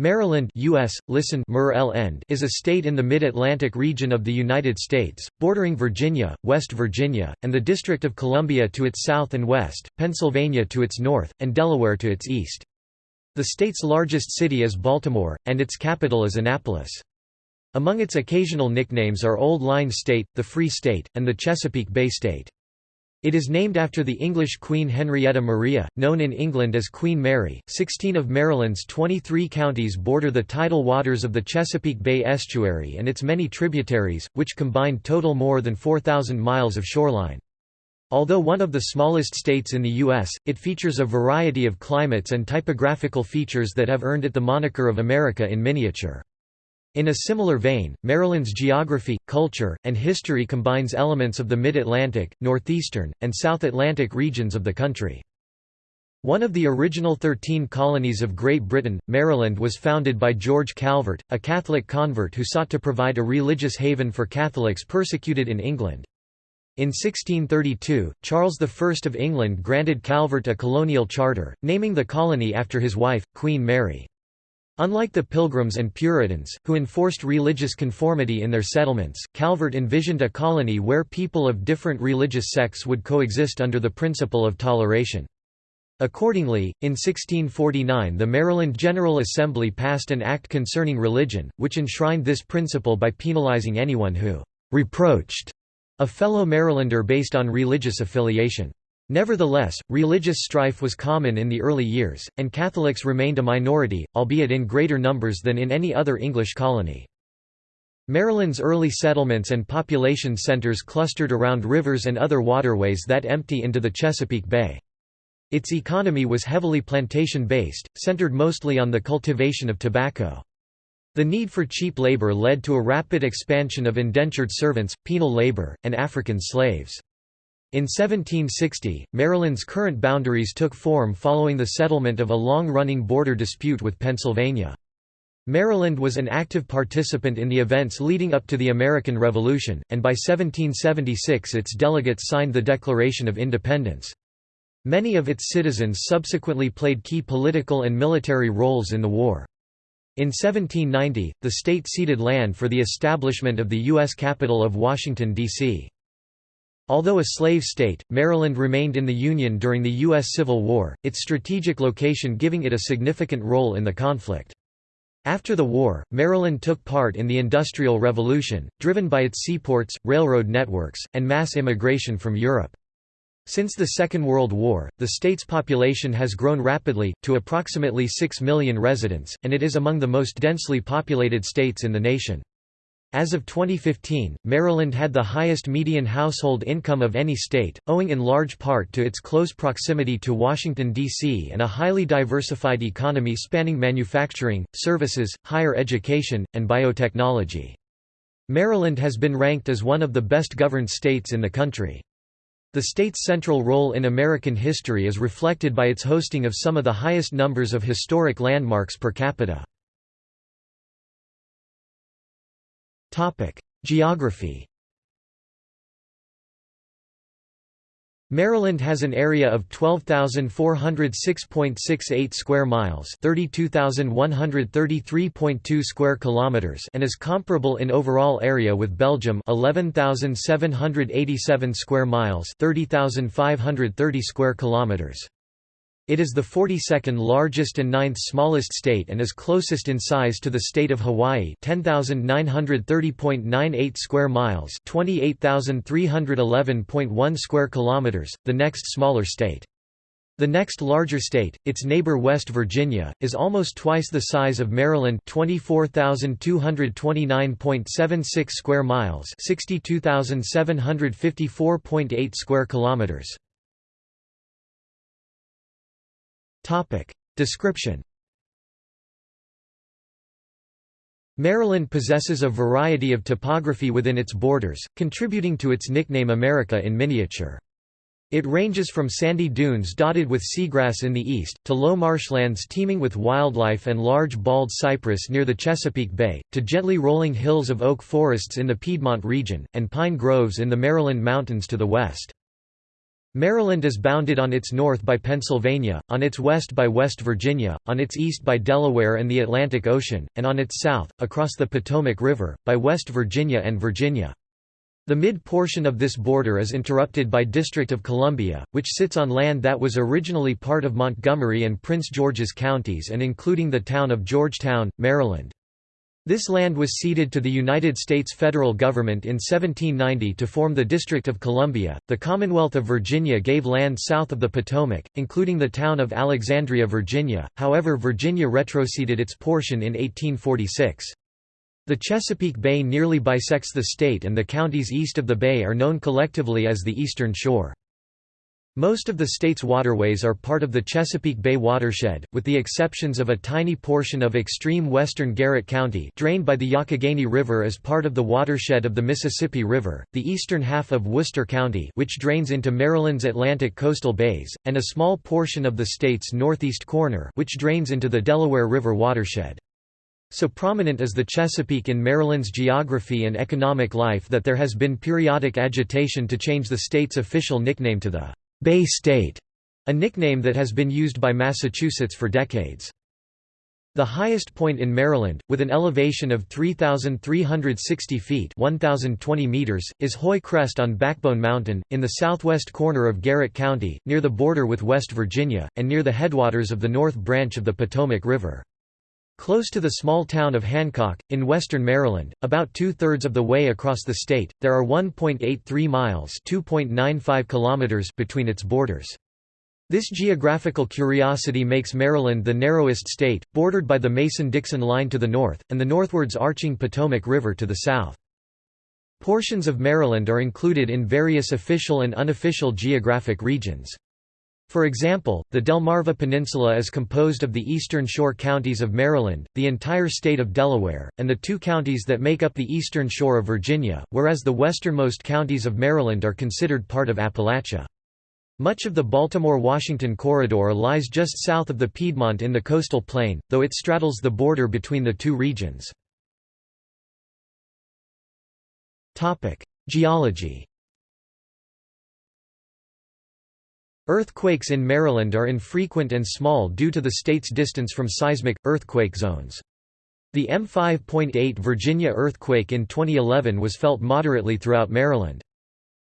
Maryland US, listen is a state in the Mid-Atlantic region of the United States, bordering Virginia, West Virginia, and the District of Columbia to its south and west, Pennsylvania to its north, and Delaware to its east. The state's largest city is Baltimore, and its capital is Annapolis. Among its occasional nicknames are Old Line State, the Free State, and the Chesapeake Bay State. It is named after the English Queen Henrietta Maria, known in England as Queen Mary. Sixteen of Maryland's 23 counties border the tidal waters of the Chesapeake Bay estuary and its many tributaries, which combined total more than 4,000 miles of shoreline. Although one of the smallest states in the U.S., it features a variety of climates and typographical features that have earned it the moniker of America in miniature. In a similar vein, Maryland's geography, culture, and history combines elements of the Mid-Atlantic, Northeastern, and South Atlantic regions of the country. One of the original thirteen colonies of Great Britain, Maryland was founded by George Calvert, a Catholic convert who sought to provide a religious haven for Catholics persecuted in England. In 1632, Charles I of England granted Calvert a colonial charter, naming the colony after his wife, Queen Mary. Unlike the Pilgrims and Puritans, who enforced religious conformity in their settlements, Calvert envisioned a colony where people of different religious sects would coexist under the principle of toleration. Accordingly, in 1649 the Maryland General Assembly passed an act concerning religion, which enshrined this principle by penalizing anyone who «reproached» a fellow Marylander based on religious affiliation. Nevertheless, religious strife was common in the early years, and Catholics remained a minority, albeit in greater numbers than in any other English colony. Maryland's early settlements and population centers clustered around rivers and other waterways that empty into the Chesapeake Bay. Its economy was heavily plantation-based, centered mostly on the cultivation of tobacco. The need for cheap labor led to a rapid expansion of indentured servants, penal labor, and African slaves. In 1760, Maryland's current boundaries took form following the settlement of a long-running border dispute with Pennsylvania. Maryland was an active participant in the events leading up to the American Revolution, and by 1776 its delegates signed the Declaration of Independence. Many of its citizens subsequently played key political and military roles in the war. In 1790, the state ceded land for the establishment of the U.S. capital of Washington, D.C. Although a slave state, Maryland remained in the Union during the U.S. Civil War, its strategic location giving it a significant role in the conflict. After the war, Maryland took part in the Industrial Revolution, driven by its seaports, railroad networks, and mass immigration from Europe. Since the Second World War, the state's population has grown rapidly, to approximately 6 million residents, and it is among the most densely populated states in the nation. As of 2015, Maryland had the highest median household income of any state, owing in large part to its close proximity to Washington, D.C. and a highly diversified economy spanning manufacturing, services, higher education, and biotechnology. Maryland has been ranked as one of the best-governed states in the country. The state's central role in American history is reflected by its hosting of some of the highest numbers of historic landmarks per capita. Geography Maryland has an area of 12,406.68 square miles, 32,133.2 square kilometers, and is comparable in overall area with Belgium, 11,787 square miles, 30,530 square kilometers. It is the 42nd largest and 9th smallest state and is closest in size to the state of Hawaii 10,930.98 square miles 28,311.1 square kilometers, the next smaller state. The next larger state, its neighbor West Virginia, is almost twice the size of Maryland 24,229.76 square miles 62,754.8 square kilometers. Description Maryland possesses a variety of topography within its borders, contributing to its nickname America in miniature. It ranges from sandy dunes dotted with seagrass in the east, to low marshlands teeming with wildlife and large bald cypress near the Chesapeake Bay, to gently rolling hills of oak forests in the Piedmont region, and pine groves in the Maryland mountains to the west. Maryland is bounded on its north by Pennsylvania, on its west by West Virginia, on its east by Delaware and the Atlantic Ocean, and on its south, across the Potomac River, by West Virginia and Virginia. The mid-portion of this border is interrupted by District of Columbia, which sits on land that was originally part of Montgomery and Prince George's counties and including the town of Georgetown, Maryland. This land was ceded to the United States federal government in 1790 to form the District of Columbia. The Commonwealth of Virginia gave land south of the Potomac, including the town of Alexandria, Virginia, however, Virginia retroceded its portion in 1846. The Chesapeake Bay nearly bisects the state, and the counties east of the bay are known collectively as the Eastern Shore. Most of the state's waterways are part of the Chesapeake Bay watershed, with the exceptions of a tiny portion of extreme western Garrett County drained by the Youghiogheny River as part of the watershed of the Mississippi River, the eastern half of Worcester County which drains into Maryland's Atlantic coastal bays, and a small portion of the state's northeast corner which drains into the Delaware River watershed. So prominent is the Chesapeake in Maryland's geography and economic life that there has been periodic agitation to change the state's official nickname to the Bay State, a nickname that has been used by Massachusetts for decades. The highest point in Maryland, with an elevation of 3,360 feet 1,020 meters, is Hoye-Crest on Backbone Mountain, in the southwest corner of Garrett County, near the border with West Virginia, and near the headwaters of the North Branch of the Potomac River. Close to the small town of Hancock, in western Maryland, about two-thirds of the way across the state, there are 1.83 miles kilometers between its borders. This geographical curiosity makes Maryland the narrowest state, bordered by the Mason-Dixon line to the north, and the northwards arching Potomac River to the south. Portions of Maryland are included in various official and unofficial geographic regions. For example, the Delmarva Peninsula is composed of the eastern shore counties of Maryland, the entire state of Delaware, and the two counties that make up the eastern shore of Virginia, whereas the westernmost counties of Maryland are considered part of Appalachia. Much of the Baltimore-Washington corridor lies just south of the Piedmont in the coastal plain, though it straddles the border between the two regions. Geology Earthquakes in Maryland are infrequent and small due to the state's distance from seismic, earthquake zones. The M5.8 Virginia earthquake in 2011 was felt moderately throughout Maryland.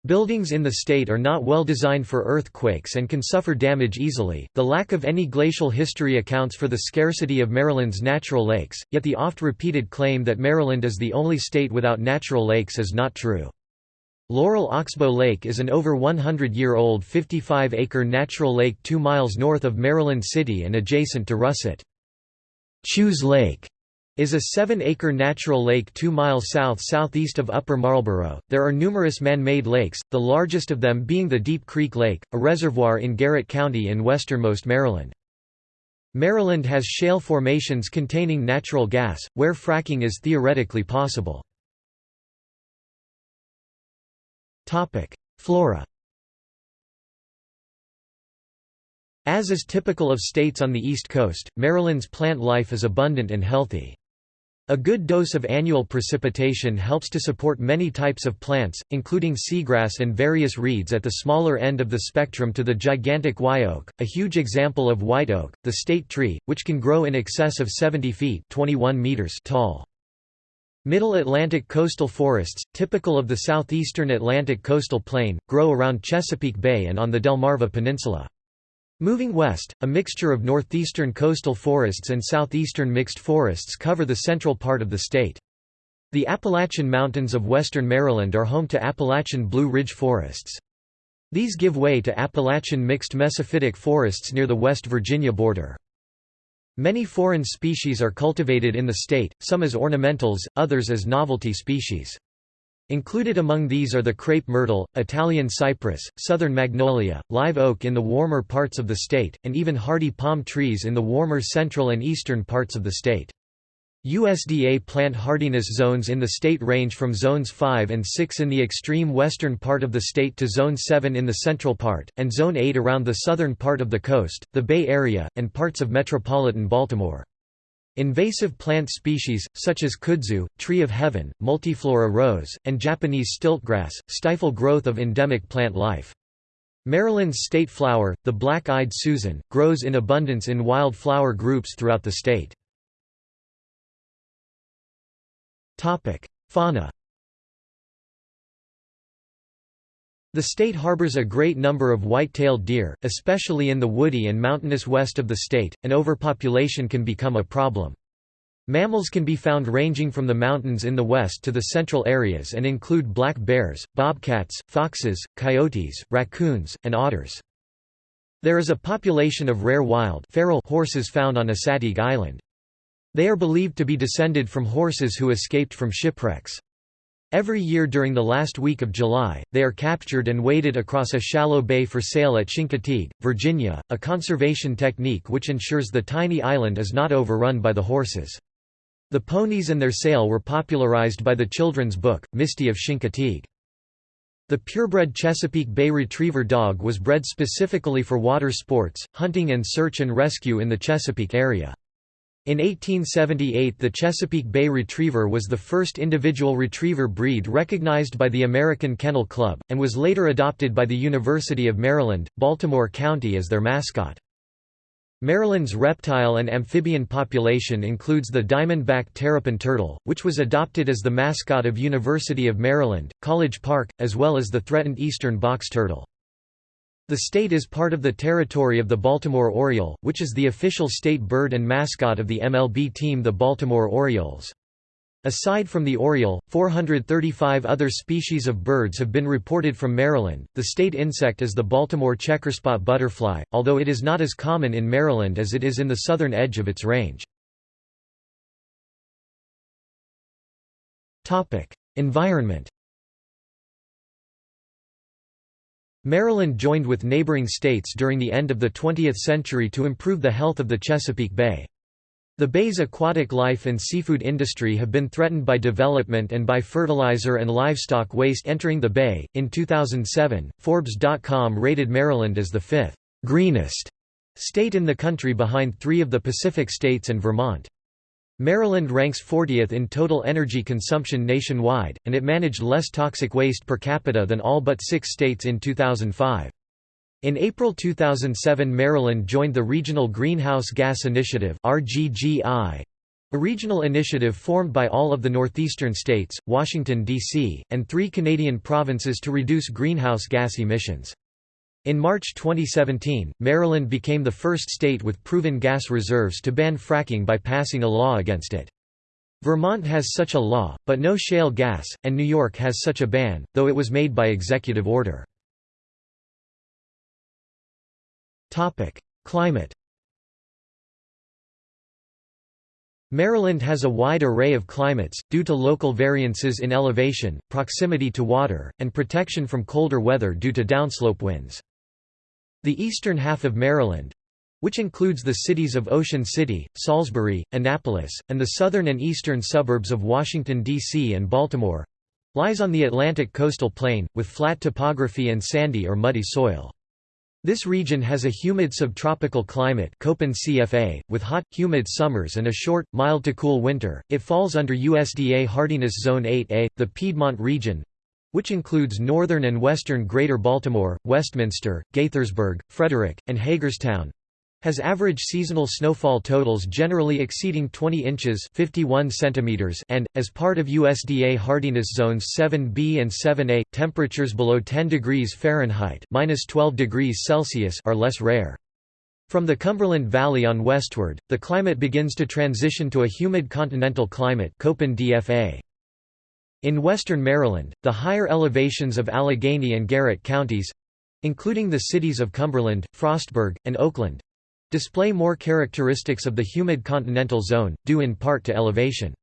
Buildings in the state are not well designed for earthquakes and can suffer damage easily. The lack of any glacial history accounts for the scarcity of Maryland's natural lakes, yet the oft repeated claim that Maryland is the only state without natural lakes is not true. Laurel Oxbow Lake is an over 100-year-old 55-acre natural lake 2 miles north of Maryland City and adjacent to Russett. Chews Lake is a 7-acre natural lake 2 miles south-southeast of Upper Marlboro. There are numerous man-made lakes, the largest of them being the Deep Creek Lake, a reservoir in Garrett County in westernmost Maryland. Maryland has shale formations containing natural gas, where fracking is theoretically possible. Flora As is typical of states on the East Coast, Maryland's plant life is abundant and healthy. A good dose of annual precipitation helps to support many types of plants, including seagrass and various reeds at the smaller end of the spectrum to the gigantic white oak, a huge example of white oak, the state tree, which can grow in excess of 70 feet 21 meters tall. Middle Atlantic coastal forests, typical of the southeastern Atlantic coastal plain, grow around Chesapeake Bay and on the Delmarva Peninsula. Moving west, a mixture of northeastern coastal forests and southeastern mixed forests cover the central part of the state. The Appalachian Mountains of western Maryland are home to Appalachian Blue Ridge forests. These give way to Appalachian mixed mesophytic forests near the West Virginia border. Many foreign species are cultivated in the state, some as ornamentals, others as novelty species. Included among these are the crepe myrtle, Italian cypress, southern magnolia, live oak in the warmer parts of the state, and even hardy palm trees in the warmer central and eastern parts of the state. USDA plant hardiness zones in the state range from zones 5 and 6 in the extreme western part of the state to zone 7 in the central part, and zone 8 around the southern part of the coast, the Bay Area, and parts of metropolitan Baltimore. Invasive plant species, such as kudzu, tree of heaven, multiflora rose, and Japanese stiltgrass, stifle growth of endemic plant life. Maryland's state flower, the black-eyed Susan, grows in abundance in wild flower groups throughout the state. Fauna The state harbors a great number of white-tailed deer, especially in the woody and mountainous west of the state, and overpopulation can become a problem. Mammals can be found ranging from the mountains in the west to the central areas and include black bears, bobcats, foxes, coyotes, raccoons, and otters. There is a population of rare wild feral horses found on Assateague Island. They are believed to be descended from horses who escaped from shipwrecks. Every year during the last week of July, they are captured and waded across a shallow bay for sale at Chincoteague, Virginia, a conservation technique which ensures the tiny island is not overrun by the horses. The ponies and their sale were popularized by the children's book, Misty of Chincoteague. The purebred Chesapeake Bay Retriever dog was bred specifically for water sports, hunting and search and rescue in the Chesapeake area. In 1878 the Chesapeake Bay Retriever was the first individual retriever breed recognized by the American Kennel Club, and was later adopted by the University of Maryland, Baltimore County as their mascot. Maryland's reptile and amphibian population includes the diamondback terrapin turtle, which was adopted as the mascot of University of Maryland, College Park, as well as the threatened eastern box turtle. The state is part of the territory of the Baltimore Oriole, which is the official state bird and mascot of the MLB team the Baltimore Orioles. Aside from the oriole, 435 other species of birds have been reported from Maryland. The state insect is the Baltimore checkerspot butterfly, although it is not as common in Maryland as it is in the southern edge of its range. Topic: Environment. Maryland joined with neighboring states during the end of the 20th century to improve the health of the Chesapeake Bay. The bay's aquatic life and seafood industry have been threatened by development and by fertilizer and livestock waste entering the bay. In 2007, Forbes.com rated Maryland as the fifth greenest state in the country behind three of the Pacific states and Vermont. Maryland ranks 40th in total energy consumption nationwide, and it managed less toxic waste per capita than all but six states in 2005. In April 2007 Maryland joined the Regional Greenhouse Gas Initiative a regional initiative formed by all of the northeastern states, Washington, D.C., and three Canadian provinces to reduce greenhouse gas emissions. In March 2017, Maryland became the first state with proven gas reserves to ban fracking by passing a law against it. Vermont has such a law, but no shale gas, and New York has such a ban, though it was made by executive order. Topic: Climate. Maryland has a wide array of climates, due to local variances in elevation, proximity to water, and protection from colder weather due to downslope winds. The eastern half of Maryland, which includes the cities of Ocean City, Salisbury, Annapolis, and the southern and eastern suburbs of Washington, D.C. and Baltimore, lies on the Atlantic coastal plain, with flat topography and sandy or muddy soil. This region has a humid subtropical climate Köppen CFA, with hot, humid summers and a short, mild to cool winter. It falls under USDA Hardiness Zone 8A. The Piedmont region which includes northern and western Greater Baltimore, Westminster, Gaithersburg, Frederick, and Hagerstown, has average seasonal snowfall totals generally exceeding 20 inches 51 centimeters and, as part of USDA hardiness zones 7b and 7a, temperatures below 10 degrees Fahrenheit minus 12 degrees Celsius are less rare. From the Cumberland Valley on westward, the climate begins to transition to a humid continental climate Köppen DFA. In western Maryland, the higher elevations of Allegheny and Garrett counties—including the cities of Cumberland, Frostburg, and Oakland, display more characteristics of the humid continental zone, due in part to elevation.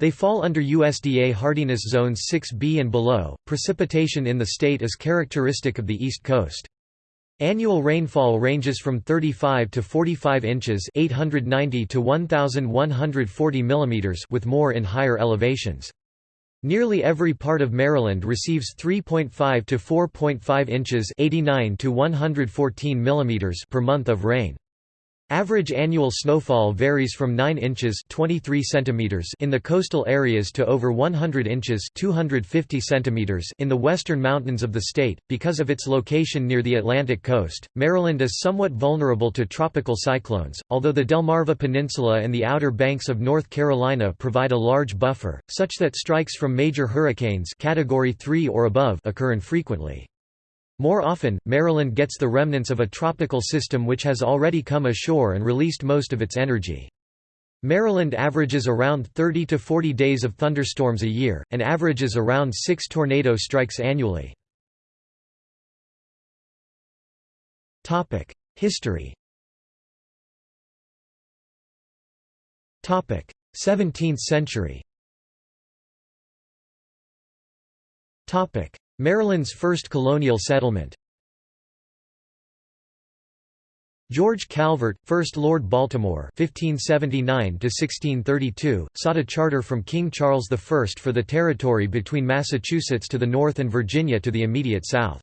They fall under USDA hardiness zones 6B and below. Precipitation in the state is characteristic of the East Coast. Annual rainfall ranges from 35 to 45 inches, 890 to 1140 millimeters, with more in higher elevations. Nearly every part of Maryland receives 3.5 to 4.5 inches, 89 to 114 millimeters per month of rain. Average annual snowfall varies from 9 inches 23 centimeters in the coastal areas to over 100 inches 250 centimeters in the western mountains of the state. Because of its location near the Atlantic coast, Maryland is somewhat vulnerable to tropical cyclones, although the Delmarva Peninsula and the Outer Banks of North Carolina provide a large buffer, such that strikes from major hurricanes category 3 or above occur infrequently. More often, Maryland gets the remnants of a tropical system which has already come ashore and released most of its energy. Maryland averages around 30 to 40 days of thunderstorms a year, and averages around 6 tornado strikes annually. History 17th century Maryland's first colonial settlement George Calvert, 1st Lord Baltimore (1579–1632), sought a charter from King Charles I for the territory between Massachusetts to the north and Virginia to the immediate south.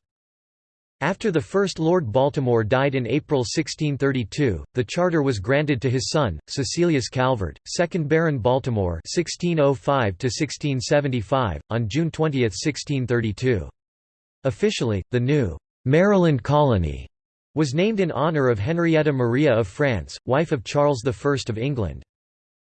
After the first Lord Baltimore died in April 1632, the charter was granted to his son, Cecilius Calvert, 2nd Baron Baltimore 1605 on June 20, 1632. Officially, the new «Maryland Colony» was named in honor of Henrietta Maria of France, wife of Charles I of England.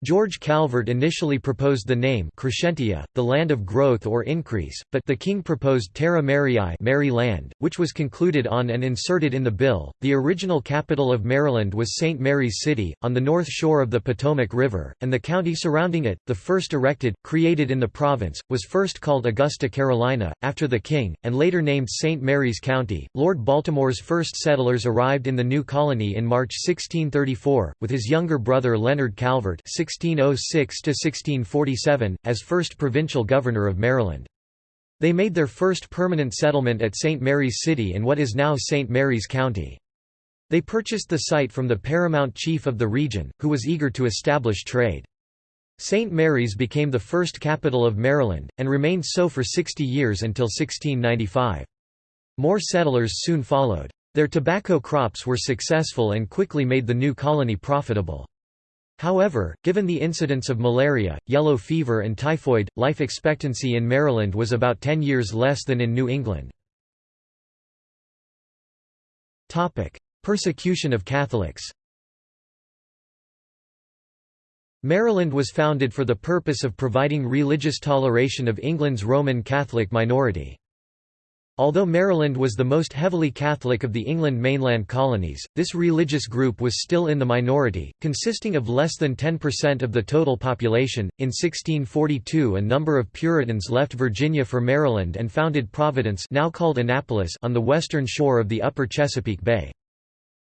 George Calvert initially proposed the name Crescentia, the land of growth or increase, but the king proposed Terra Mariae Mary Land, which was concluded on and inserted in the bill. The original capital of Maryland was St. Mary's City, on the north shore of the Potomac River, and the county surrounding it, the first erected, created in the province, was first called Augusta Carolina, after the king, and later named St. Mary's County. Lord Baltimore's first settlers arrived in the new colony in March 1634, with his younger brother Leonard Calvert 1606–1647, as first provincial governor of Maryland. They made their first permanent settlement at St. Mary's City in what is now St. Mary's County. They purchased the site from the paramount chief of the region, who was eager to establish trade. St. Mary's became the first capital of Maryland, and remained so for 60 years until 1695. More settlers soon followed. Their tobacco crops were successful and quickly made the new colony profitable. However, given the incidence of malaria, yellow fever and typhoid, life expectancy in Maryland was about 10 years less than in New England. Persecution of Catholics Maryland was founded for the purpose of providing religious toleration of England's Roman Catholic minority. Although Maryland was the most heavily Catholic of the England mainland colonies, this religious group was still in the minority, consisting of less than 10% of the total population. In 1642, a number of Puritans left Virginia for Maryland and founded Providence, now called Annapolis, on the western shore of the upper Chesapeake Bay.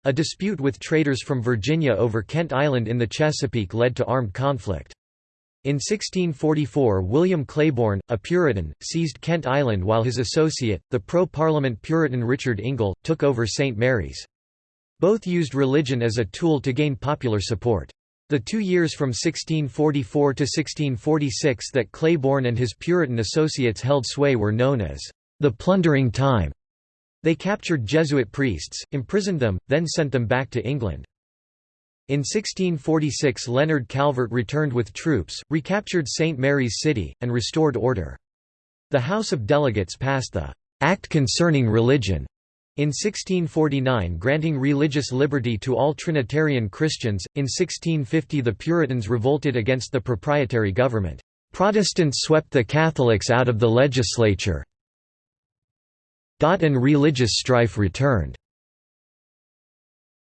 A dispute with traders from Virginia over Kent Island in the Chesapeake led to armed conflict. In 1644 William Claiborne, a Puritan, seized Kent Island while his associate, the pro-Parliament Puritan Richard Ingle, took over St. Mary's. Both used religion as a tool to gain popular support. The two years from 1644 to 1646 that Claiborne and his Puritan associates held sway were known as the plundering time. They captured Jesuit priests, imprisoned them, then sent them back to England. In 1646 Leonard Calvert returned with troops, recaptured St. Mary's City, and restored order. The House of Delegates passed the «Act Concerning Religion» in 1649 granting religious liberty to all Trinitarian Christians. In 1650 the Puritans revolted against the proprietary government. Protestants swept the Catholics out of the legislature and religious strife returned.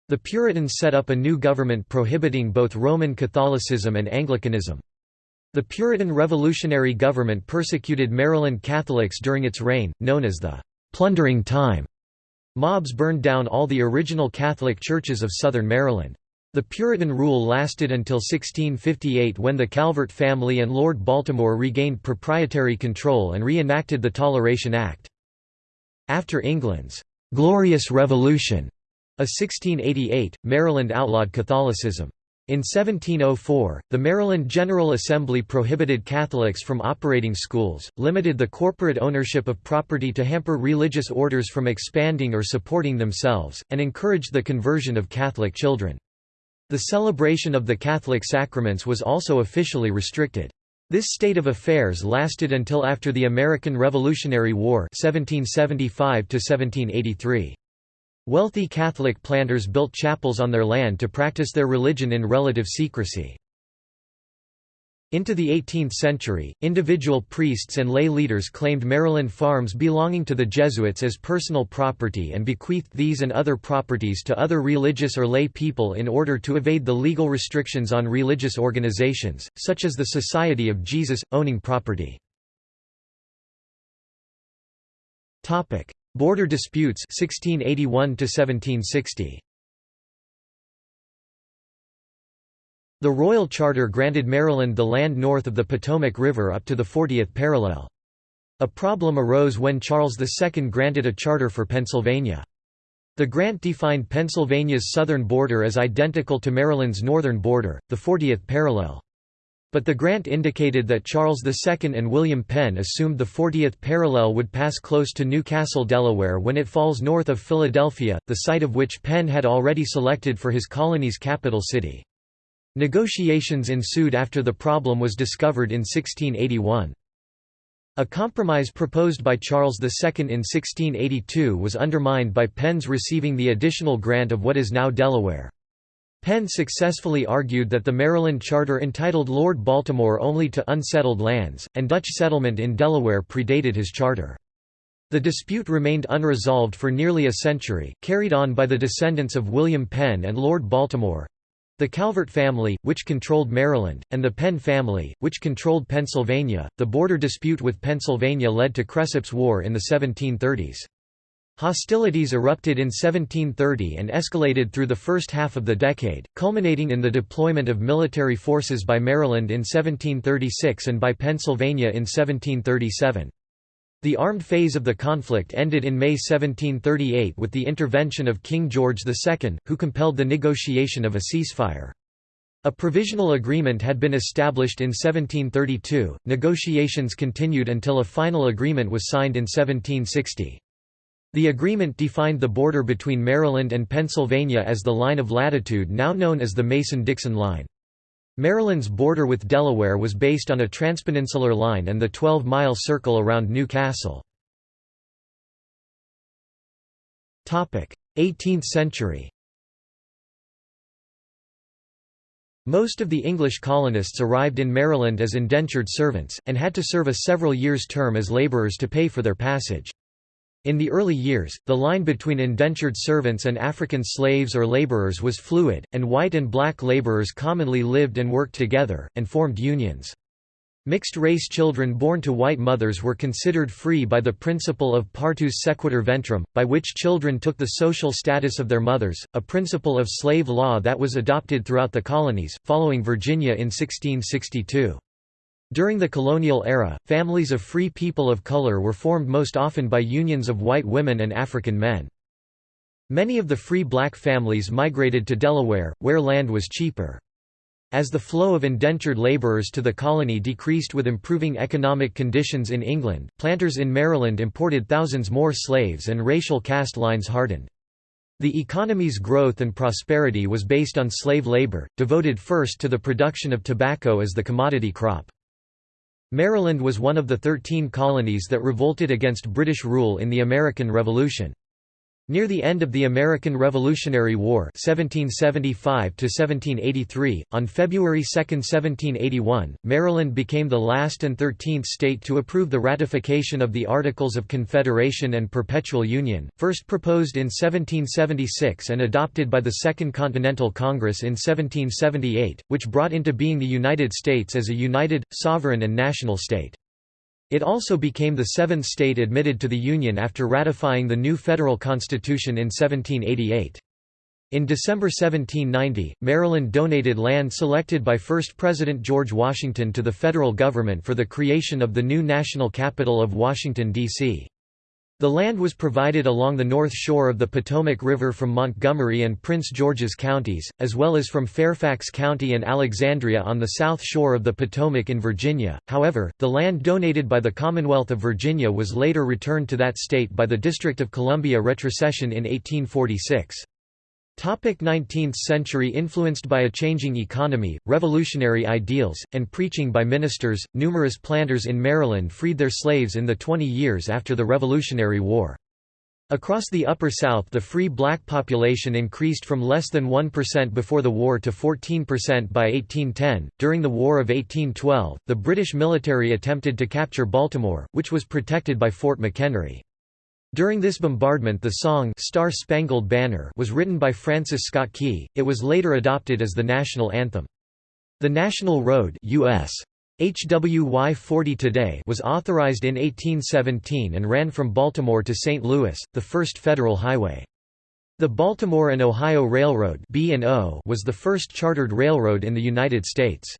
The Puritans set up a new government prohibiting both Roman Catholicism and Anglicanism. The Puritan revolutionary government persecuted Maryland Catholics during its reign, known as the «plundering time». Mobs burned down all the original Catholic churches of southern Maryland. The Puritan rule lasted until 1658 when the Calvert family and Lord Baltimore regained proprietary control and re-enacted the Toleration Act. After England's «Glorious Revolution» A 1688, Maryland outlawed Catholicism. In 1704, the Maryland General Assembly prohibited Catholics from operating schools, limited the corporate ownership of property to hamper religious orders from expanding or supporting themselves, and encouraged the conversion of Catholic children. The celebration of the Catholic sacraments was also officially restricted. This state of affairs lasted until after the American Revolutionary War 1775 -1783. Wealthy Catholic planters built chapels on their land to practice their religion in relative secrecy. Into the 18th century, individual priests and lay leaders claimed Maryland farms belonging to the Jesuits as personal property and bequeathed these and other properties to other religious or lay people in order to evade the legal restrictions on religious organizations, such as the Society of Jesus, owning property. Border disputes 1681 1760. The Royal Charter granted Maryland the land north of the Potomac River up to the 40th parallel. A problem arose when Charles II granted a charter for Pennsylvania. The grant defined Pennsylvania's southern border as identical to Maryland's northern border, the 40th parallel. But the grant indicated that Charles II and William Penn assumed the 40th parallel would pass close to New Castle, Delaware when it falls north of Philadelphia, the site of which Penn had already selected for his colony's capital city. Negotiations ensued after the problem was discovered in 1681. A compromise proposed by Charles II in 1682 was undermined by Penn's receiving the additional grant of what is now Delaware. Penn successfully argued that the Maryland Charter entitled Lord Baltimore only to unsettled lands, and Dutch settlement in Delaware predated his charter. The dispute remained unresolved for nearly a century, carried on by the descendants of William Penn and Lord Baltimore, the Calvert family, which controlled Maryland, and the Penn family, which controlled Pennsylvania. The border dispute with Pennsylvania led to Cresap's War in the 1730s. Hostilities erupted in 1730 and escalated through the first half of the decade, culminating in the deployment of military forces by Maryland in 1736 and by Pennsylvania in 1737. The armed phase of the conflict ended in May 1738 with the intervention of King George II, who compelled the negotiation of a ceasefire. A provisional agreement had been established in 1732, negotiations continued until a final agreement was signed in 1760. The agreement defined the border between Maryland and Pennsylvania as the line of latitude now known as the Mason-Dixon Line. Maryland's border with Delaware was based on a transpeninsular line and the 12-mile circle around New Castle. 18th century Most of the English colonists arrived in Maryland as indentured servants, and had to serve a several years' term as laborers to pay for their passage. In the early years, the line between indentured servants and African slaves or laborers was fluid, and white and black laborers commonly lived and worked together, and formed unions. Mixed-race children born to white mothers were considered free by the principle of partus sequitur ventrum, by which children took the social status of their mothers, a principle of slave law that was adopted throughout the colonies, following Virginia in 1662. During the colonial era, families of free people of color were formed most often by unions of white women and African men. Many of the free black families migrated to Delaware, where land was cheaper. As the flow of indentured laborers to the colony decreased with improving economic conditions in England, planters in Maryland imported thousands more slaves and racial caste lines hardened. The economy's growth and prosperity was based on slave labor, devoted first to the production of tobacco as the commodity crop. Maryland was one of the thirteen colonies that revolted against British rule in the American Revolution. Near the end of the American Revolutionary War 1775 on February 2, 1781, Maryland became the last and thirteenth state to approve the ratification of the Articles of Confederation and Perpetual Union, first proposed in 1776 and adopted by the Second Continental Congress in 1778, which brought into being the United States as a united, sovereign and national state. It also became the seventh state admitted to the Union after ratifying the new federal constitution in 1788. In December 1790, Maryland donated land selected by first President George Washington to the federal government for the creation of the new national capital of Washington, D.C. The land was provided along the north shore of the Potomac River from Montgomery and Prince George's counties, as well as from Fairfax County and Alexandria on the south shore of the Potomac in Virginia. However, the land donated by the Commonwealth of Virginia was later returned to that state by the District of Columbia retrocession in 1846. Topic 19th century Influenced by a changing economy, revolutionary ideals, and preaching by ministers, numerous planters in Maryland freed their slaves in the 20 years after the Revolutionary War. Across the Upper South the free black population increased from less than 1% before the war to 14% by 1810. During the War of 1812, the British military attempted to capture Baltimore, which was protected by Fort McHenry. During this bombardment the song Star Spangled Banner was written by Francis Scott Key, it was later adopted as the national anthem. The National Road US. HWY 40 today was authorized in 1817 and ran from Baltimore to St. Louis, the first federal highway. The Baltimore and Ohio Railroad was the first chartered railroad in the United States.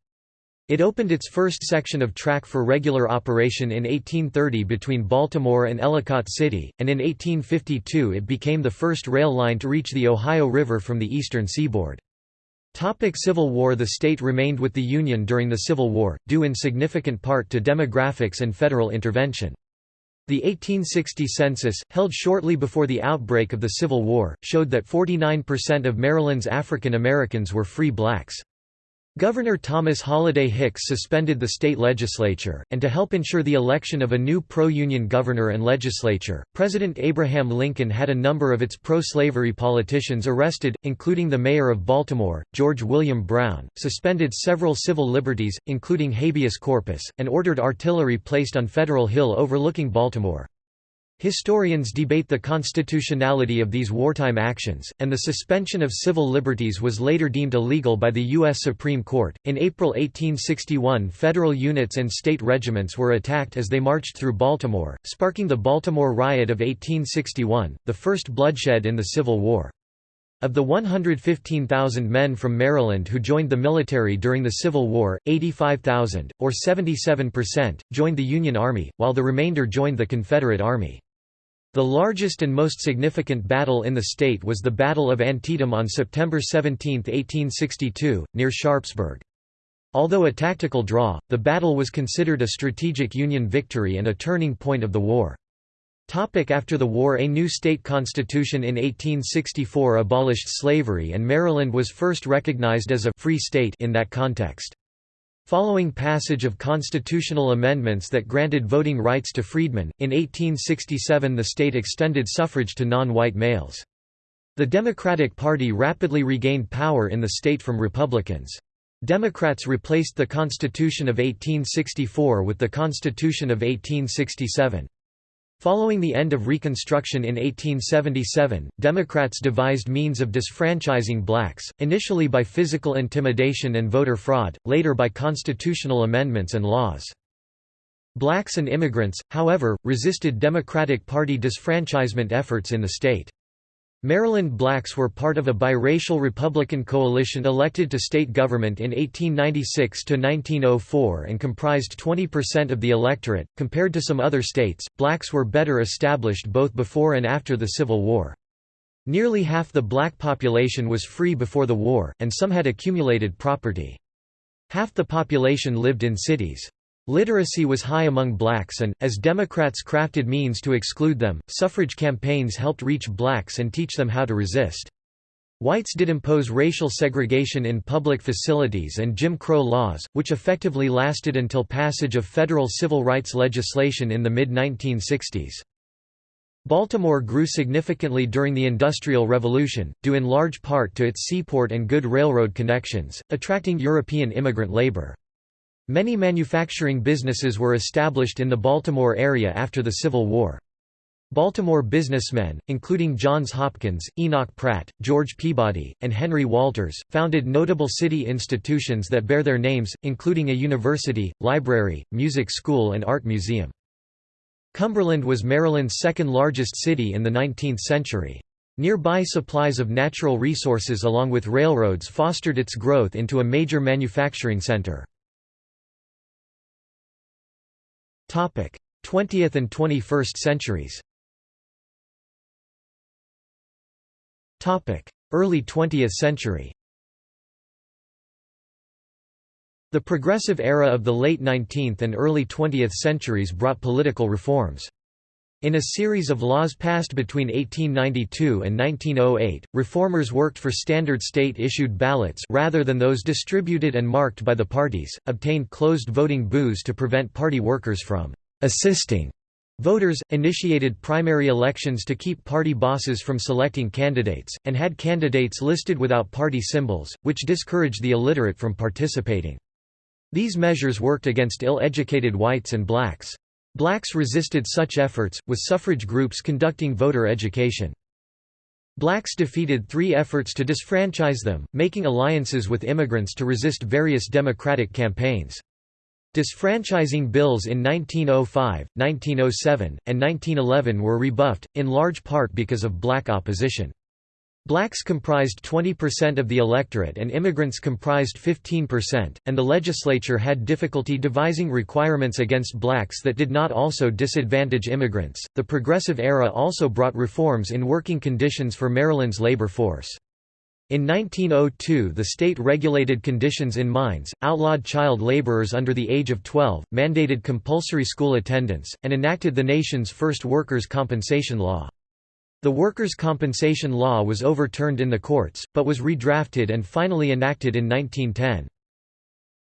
It opened its first section of track for regular operation in 1830 between Baltimore and Ellicott City, and in 1852 it became the first rail line to reach the Ohio River from the eastern seaboard. Topic Civil War The state remained with the Union during the Civil War, due in significant part to demographics and federal intervention. The 1860 census, held shortly before the outbreak of the Civil War, showed that 49% of Maryland's African Americans were free blacks. Governor Thomas Holliday Hicks suspended the state legislature, and to help ensure the election of a new pro-union governor and legislature, President Abraham Lincoln had a number of its pro-slavery politicians arrested, including the mayor of Baltimore, George William Brown, suspended several civil liberties, including habeas corpus, and ordered artillery placed on Federal Hill overlooking Baltimore. Historians debate the constitutionality of these wartime actions, and the suspension of civil liberties was later deemed illegal by the U.S. Supreme Court. In April 1861, federal units and state regiments were attacked as they marched through Baltimore, sparking the Baltimore Riot of 1861, the first bloodshed in the Civil War. Of the 115,000 men from Maryland who joined the military during the Civil War, 85,000, or 77%, joined the Union Army, while the remainder joined the Confederate Army. The largest and most significant battle in the state was the Battle of Antietam on September 17, 1862, near Sharpsburg. Although a tactical draw, the battle was considered a strategic Union victory and a turning point of the war. Topic after the war A new state constitution in 1864 abolished slavery and Maryland was first recognized as a «free state» in that context. Following passage of constitutional amendments that granted voting rights to freedmen, in 1867 the state extended suffrage to non-white males. The Democratic Party rapidly regained power in the state from Republicans. Democrats replaced the Constitution of 1864 with the Constitution of 1867. Following the end of Reconstruction in 1877, Democrats devised means of disfranchising blacks, initially by physical intimidation and voter fraud, later by constitutional amendments and laws. Blacks and immigrants, however, resisted Democratic Party disfranchisement efforts in the state. Maryland blacks were part of a biracial Republican coalition elected to state government in 1896–1904 and comprised 20% of the electorate. Compared to some other states, blacks were better established both before and after the Civil War. Nearly half the black population was free before the war, and some had accumulated property. Half the population lived in cities. Literacy was high among blacks and, as Democrats crafted means to exclude them, suffrage campaigns helped reach blacks and teach them how to resist. Whites did impose racial segregation in public facilities and Jim Crow laws, which effectively lasted until passage of federal civil rights legislation in the mid-1960s. Baltimore grew significantly during the Industrial Revolution, due in large part to its seaport and good railroad connections, attracting European immigrant labor. Many manufacturing businesses were established in the Baltimore area after the Civil War. Baltimore businessmen, including Johns Hopkins, Enoch Pratt, George Peabody, and Henry Walters, founded notable city institutions that bear their names, including a university, library, music school and art museum. Cumberland was Maryland's second largest city in the 19th century. Nearby supplies of natural resources along with railroads fostered its growth into a major manufacturing center. 20th and 21st centuries. Early 20th century. The progressive era of the late 19th and early 20th centuries brought political reforms. In a series of laws passed between 1892 and 1908, reformers worked for standard state-issued ballots rather than those distributed and marked by the parties, obtained closed voting booths to prevent party workers from «assisting» voters, initiated primary elections to keep party bosses from selecting candidates, and had candidates listed without party symbols, which discouraged the illiterate from participating. These measures worked against ill-educated whites and blacks. Blacks resisted such efforts, with suffrage groups conducting voter education. Blacks defeated three efforts to disfranchise them, making alliances with immigrants to resist various democratic campaigns. Disfranchising bills in 1905, 1907, and 1911 were rebuffed, in large part because of black opposition. Blacks comprised 20% of the electorate and immigrants comprised 15%, and the legislature had difficulty devising requirements against blacks that did not also disadvantage immigrants. The Progressive Era also brought reforms in working conditions for Maryland's labor force. In 1902 the state regulated conditions in mines, outlawed child laborers under the age of 12, mandated compulsory school attendance, and enacted the nation's first workers' compensation law. The Workers' Compensation Law was overturned in the courts, but was redrafted and finally enacted in 1910.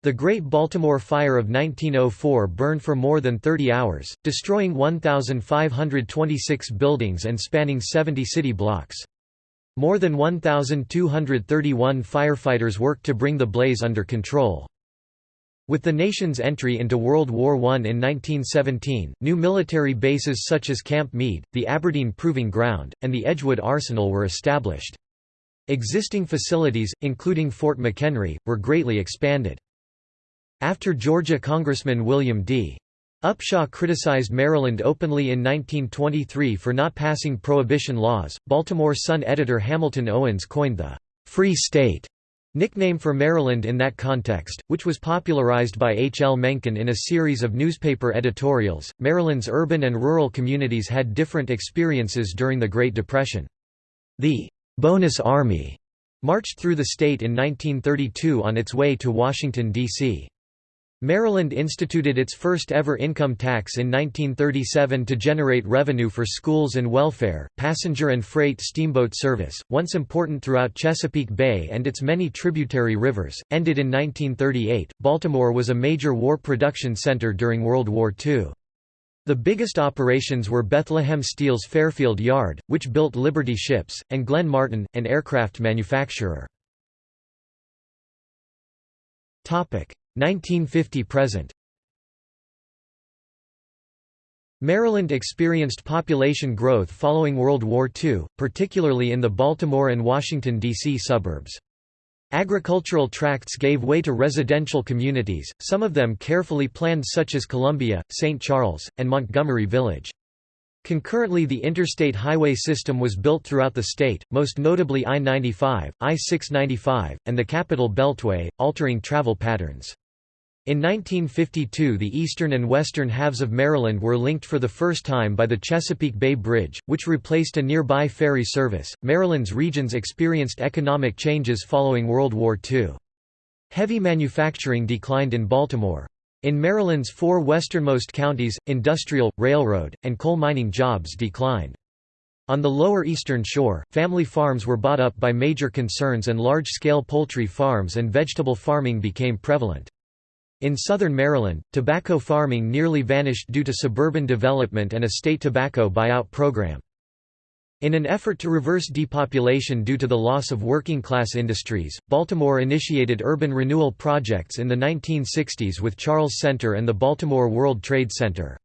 The Great Baltimore Fire of 1904 burned for more than 30 hours, destroying 1,526 buildings and spanning 70 city blocks. More than 1,231 firefighters worked to bring the blaze under control. With the nation's entry into World War I in 1917, new military bases such as Camp Meade, the Aberdeen Proving Ground, and the Edgewood Arsenal were established. Existing facilities, including Fort McHenry, were greatly expanded. After Georgia Congressman William D. Upshaw criticized Maryland openly in 1923 for not passing prohibition laws, Baltimore Sun editor Hamilton Owens coined the «Free State» Nickname for Maryland in that context, which was popularized by H. L. Mencken in a series of newspaper editorials, Maryland's urban and rural communities had different experiences during the Great Depression. The «Bonus Army» marched through the state in 1932 on its way to Washington, D.C. Maryland instituted its first ever income tax in 1937 to generate revenue for schools and welfare. Passenger and freight steamboat service, once important throughout Chesapeake Bay and its many tributary rivers, ended in 1938. Baltimore was a major war production center during World War II. The biggest operations were Bethlehem Steel's Fairfield Yard, which built Liberty ships, and Glenn Martin, an aircraft manufacturer. 1950–present Maryland experienced population growth following World War II, particularly in the Baltimore and Washington, D.C. suburbs. Agricultural tracts gave way to residential communities, some of them carefully planned such as Columbia, St. Charles, and Montgomery Village. Concurrently the interstate highway system was built throughout the state, most notably I-95, I-695, and the Capital Beltway, altering travel patterns. In 1952 the eastern and western halves of Maryland were linked for the first time by the Chesapeake Bay Bridge, which replaced a nearby ferry service. Maryland's regions experienced economic changes following World War II. Heavy manufacturing declined in Baltimore. In Maryland's four westernmost counties, industrial, railroad, and coal mining jobs declined. On the lower eastern shore, family farms were bought up by major concerns and large-scale poultry farms and vegetable farming became prevalent. In southern Maryland, tobacco farming nearly vanished due to suburban development and a state tobacco buyout program. In an effort to reverse depopulation due to the loss of working-class industries, Baltimore initiated urban renewal projects in the 1960s with Charles Center and the Baltimore World Trade Center.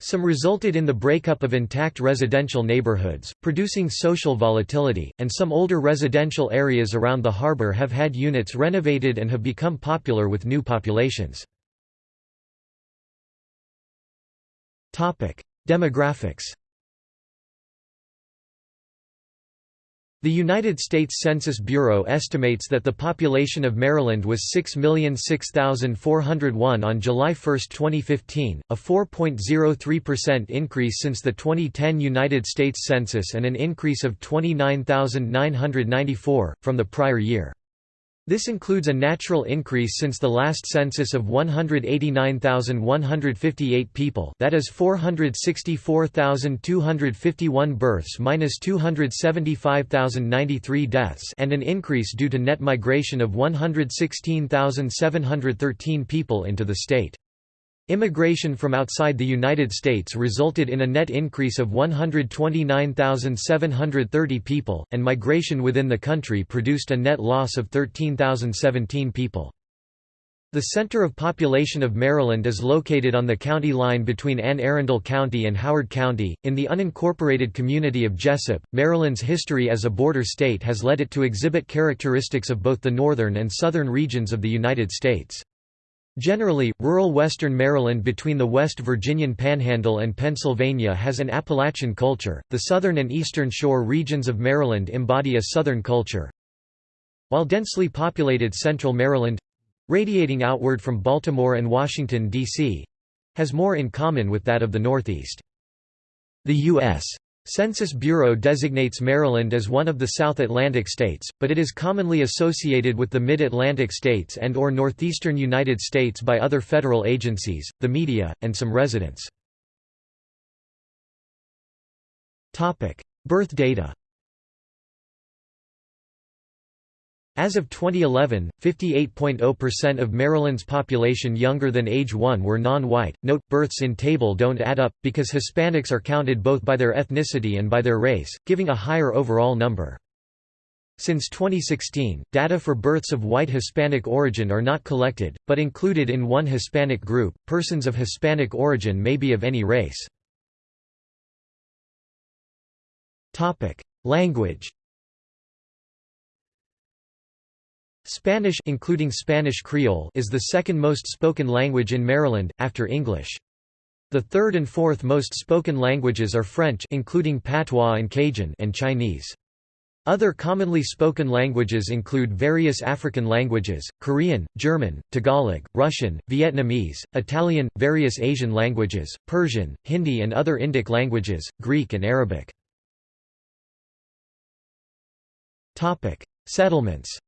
Some resulted in the breakup of intact residential neighborhoods, producing social volatility, and some older residential areas around the harbor have had units renovated and have become popular with new populations. Demographics The United States Census Bureau estimates that the population of Maryland was 6,006,401 on July 1, 2015, a 4.03% increase since the 2010 United States Census and an increase of 29,994, from the prior year. This includes a natural increase since the last census of 189,158 people that is 464,251 births minus 275,093 deaths and an increase due to net migration of 116,713 people into the state. Immigration from outside the United States resulted in a net increase of 129,730 people, and migration within the country produced a net loss of 13,017 people. The center of population of Maryland is located on the county line between Anne Arundel County and Howard County, in the unincorporated community of Jessup. Maryland's history as a border state has led it to exhibit characteristics of both the northern and southern regions of the United States. Generally, rural western Maryland between the West Virginian Panhandle and Pennsylvania has an Appalachian culture, the southern and eastern shore regions of Maryland embody a southern culture, while densely populated central Maryland—radiating outward from Baltimore and Washington, D.C.—has more in common with that of the Northeast. The U.S. Census Bureau designates Maryland as one of the South Atlantic states, but it is commonly associated with the Mid-Atlantic states and or northeastern United States by other federal agencies, the media, and some residents. Birth data As of 2011, 58.0% of Maryland's population younger than age 1 were non-white. Note, births in table don't add up, because Hispanics are counted both by their ethnicity and by their race, giving a higher overall number. Since 2016, data for births of white Hispanic origin are not collected, but included in one Hispanic group. Persons of Hispanic origin may be of any race. Topic: Language Spanish including Spanish Creole is the second most spoken language in Maryland, after English. The third and fourth most spoken languages are French including Patois and Cajun and Chinese. Other commonly spoken languages include various African languages, Korean, German, Tagalog, Russian, Vietnamese, Italian, various Asian languages, Persian, Hindi and other Indic languages, Greek and Arabic. Settlements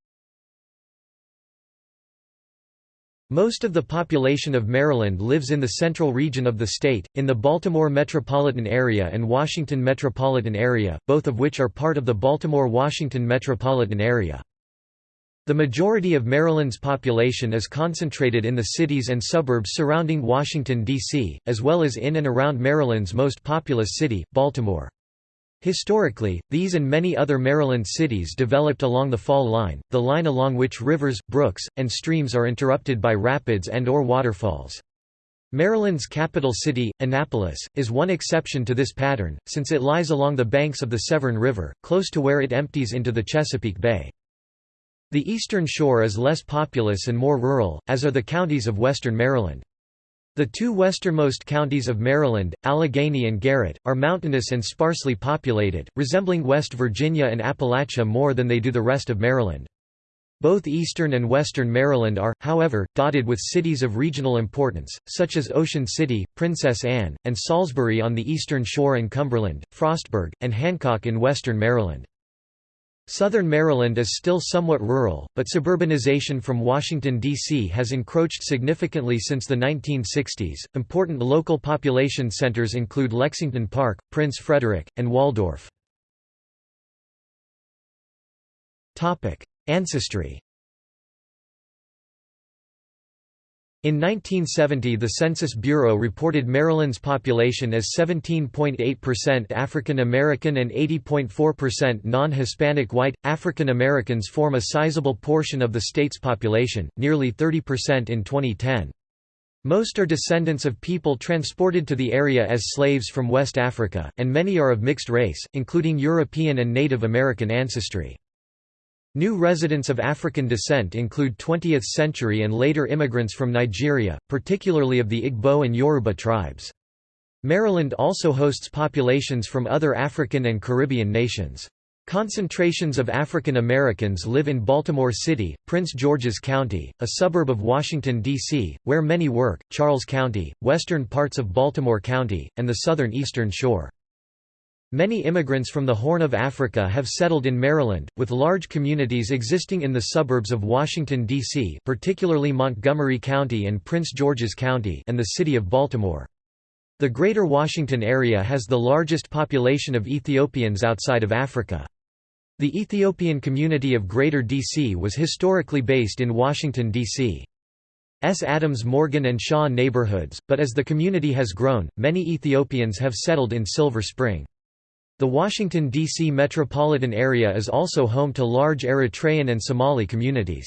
Most of the population of Maryland lives in the central region of the state, in the Baltimore metropolitan area and Washington metropolitan area, both of which are part of the Baltimore-Washington metropolitan area. The majority of Maryland's population is concentrated in the cities and suburbs surrounding Washington, D.C., as well as in and around Maryland's most populous city, Baltimore. Historically, these and many other Maryland cities developed along the fall line, the line along which rivers, brooks, and streams are interrupted by rapids and or waterfalls. Maryland's capital city, Annapolis, is one exception to this pattern, since it lies along the banks of the Severn River, close to where it empties into the Chesapeake Bay. The eastern shore is less populous and more rural, as are the counties of western Maryland. The two westernmost counties of Maryland, Allegany and Garrett, are mountainous and sparsely populated, resembling West Virginia and Appalachia more than they do the rest of Maryland. Both eastern and western Maryland are, however, dotted with cities of regional importance, such as Ocean City, Princess Anne, and Salisbury on the eastern shore and Cumberland, Frostburg, and Hancock in western Maryland. Southern Maryland is still somewhat rural, but suburbanization from Washington, D.C. has encroached significantly since the 1960s. Important local population centers include Lexington Park, Prince Frederick, and Waldorf. Ancestry In 1970 the Census Bureau reported Maryland's population as 17.8% African American and 80.4% non-Hispanic white. African Americans form a sizable portion of the state's population, nearly 30% in 2010. Most are descendants of people transported to the area as slaves from West Africa, and many are of mixed race, including European and Native American ancestry. New residents of African descent include 20th-century and later immigrants from Nigeria, particularly of the Igbo and Yoruba tribes. Maryland also hosts populations from other African and Caribbean nations. Concentrations of African Americans live in Baltimore City, Prince George's County, a suburb of Washington, D.C., where many work, Charles County, western parts of Baltimore County, and the southern eastern shore. Many immigrants from the Horn of Africa have settled in Maryland, with large communities existing in the suburbs of Washington, D.C. particularly Montgomery County and Prince George's County and the city of Baltimore. The Greater Washington area has the largest population of Ethiopians outside of Africa. The Ethiopian community of Greater D.C. was historically based in Washington, D.C. S. Adams Morgan and Shaw neighborhoods, but as the community has grown, many Ethiopians have settled in Silver Spring. The Washington, D.C. metropolitan area is also home to large Eritrean and Somali communities.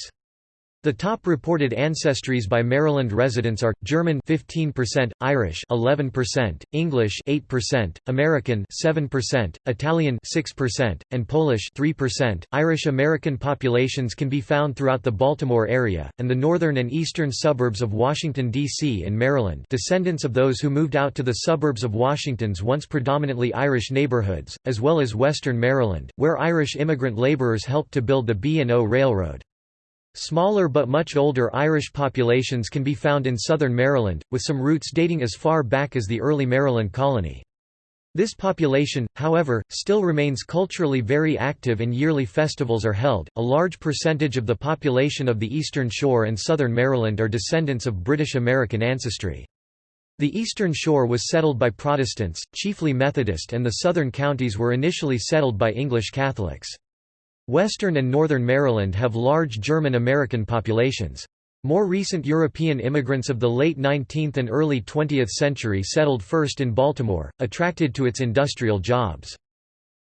The top reported ancestries by Maryland residents are German 15%, Irish 11%, English 8%, American 7%, Italian 6%, and Polish 3%. Irish American populations can be found throughout the Baltimore area and the northern and eastern suburbs of Washington D.C. and Maryland. Descendants of those who moved out to the suburbs of Washington's once predominantly Irish neighborhoods, as well as western Maryland, where Irish immigrant laborers helped to build the B&O Railroad. Smaller but much older Irish populations can be found in southern Maryland, with some roots dating as far back as the early Maryland colony. This population, however, still remains culturally very active and yearly festivals are held. A large percentage of the population of the Eastern Shore and southern Maryland are descendants of British American ancestry. The Eastern Shore was settled by Protestants, chiefly Methodist, and the southern counties were initially settled by English Catholics. Western and northern Maryland have large German-American populations. More recent European immigrants of the late 19th and early 20th century settled first in Baltimore, attracted to its industrial jobs.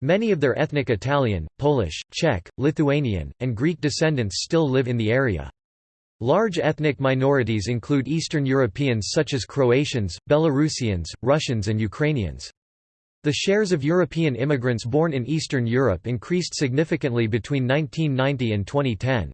Many of their ethnic Italian, Polish, Czech, Lithuanian, and Greek descendants still live in the area. Large ethnic minorities include Eastern Europeans such as Croatians, Belarusians, Russians and Ukrainians. The shares of European immigrants born in Eastern Europe increased significantly between 1990 and 2010.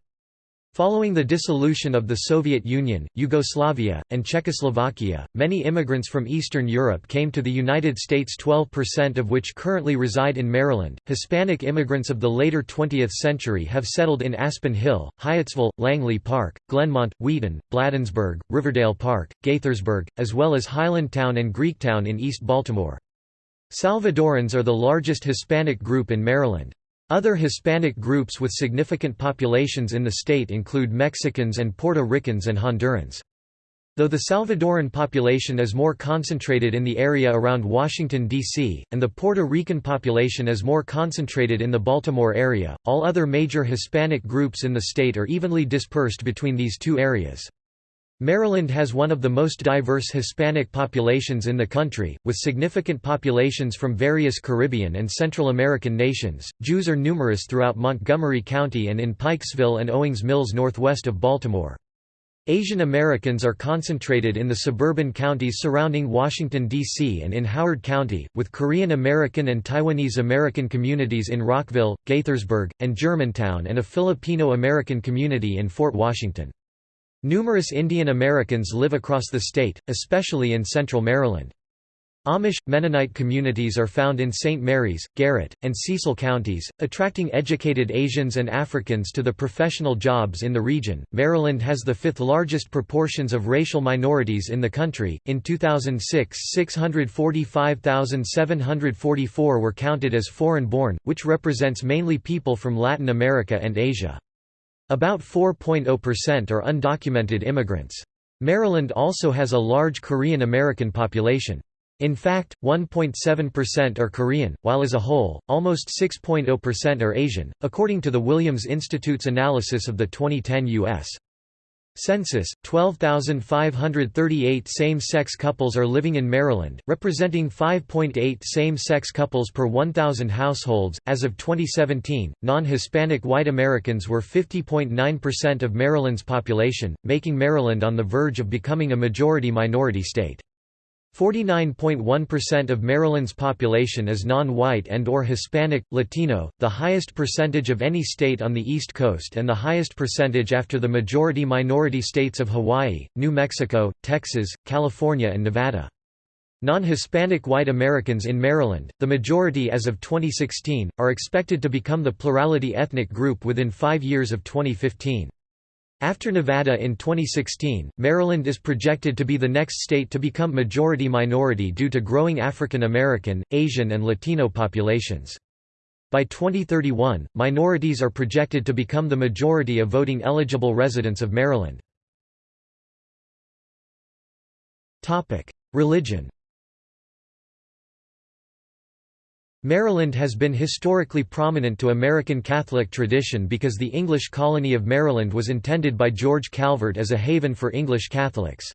Following the dissolution of the Soviet Union, Yugoslavia, and Czechoslovakia, many immigrants from Eastern Europe came to the United States 12% of which currently reside in Maryland. Hispanic immigrants of the later 20th century have settled in Aspen Hill, Hyattsville, Langley Park, Glenmont, Wheaton, Bladensburg, Riverdale Park, Gaithersburg, as well as Highlandtown and Greektown in East Baltimore. Salvadorans are the largest Hispanic group in Maryland. Other Hispanic groups with significant populations in the state include Mexicans and Puerto Ricans and Hondurans. Though the Salvadoran population is more concentrated in the area around Washington, D.C., and the Puerto Rican population is more concentrated in the Baltimore area, all other major Hispanic groups in the state are evenly dispersed between these two areas. Maryland has one of the most diverse Hispanic populations in the country, with significant populations from various Caribbean and Central American nations. Jews are numerous throughout Montgomery County and in Pikesville and Owings Mills northwest of Baltimore. Asian Americans are concentrated in the suburban counties surrounding Washington, D.C. and in Howard County, with Korean American and Taiwanese American communities in Rockville, Gaithersburg, and Germantown and a Filipino American community in Fort Washington. Numerous Indian Americans live across the state, especially in central Maryland. Amish, Mennonite communities are found in St. Mary's, Garrett, and Cecil counties, attracting educated Asians and Africans to the professional jobs in the region. Maryland has the fifth largest proportions of racial minorities in the country. In 2006, 645,744 were counted as foreign born, which represents mainly people from Latin America and Asia. About 4.0% are undocumented immigrants. Maryland also has a large Korean American population. In fact, 1.7% are Korean, while as a whole, almost 6.0% are Asian, according to the Williams Institute's analysis of the 2010 U.S. Census, 12,538 same-sex couples are living in Maryland, representing 5.8 same-sex couples per 1,000 households. As of 2017, non-Hispanic white Americans were 50.9% of Maryland's population, making Maryland on the verge of becoming a majority minority state. 49.1% of Maryland's population is non-white and or Hispanic, Latino, the highest percentage of any state on the East Coast and the highest percentage after the majority-minority states of Hawaii, New Mexico, Texas, California and Nevada. Non-Hispanic white Americans in Maryland, the majority as of 2016, are expected to become the plurality ethnic group within five years of 2015. After Nevada in 2016, Maryland is projected to be the next state to become majority-minority due to growing African American, Asian and Latino populations. By 2031, minorities are projected to become the majority of voting eligible residents of Maryland. Religion Maryland has been historically prominent to American Catholic tradition because the English colony of Maryland was intended by George Calvert as a haven for English Catholics.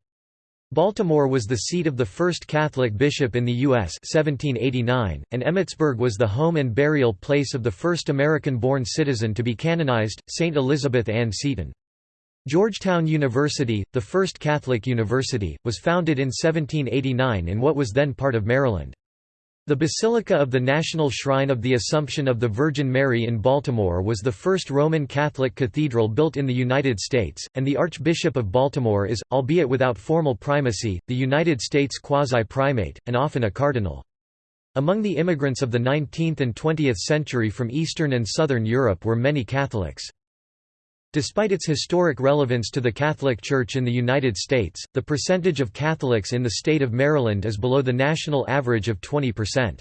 Baltimore was the seat of the first Catholic bishop in the U.S. 1789, and Emmitsburg was the home and burial place of the first American-born citizen to be canonized, St. Elizabeth Ann Seton. Georgetown University, the first Catholic university, was founded in 1789 in what was then part of Maryland. The Basilica of the National Shrine of the Assumption of the Virgin Mary in Baltimore was the first Roman Catholic cathedral built in the United States, and the Archbishop of Baltimore is, albeit without formal primacy, the United States quasi-primate, and often a cardinal. Among the immigrants of the 19th and 20th century from Eastern and Southern Europe were many Catholics. Despite its historic relevance to the Catholic Church in the United States, the percentage of Catholics in the state of Maryland is below the national average of 20%.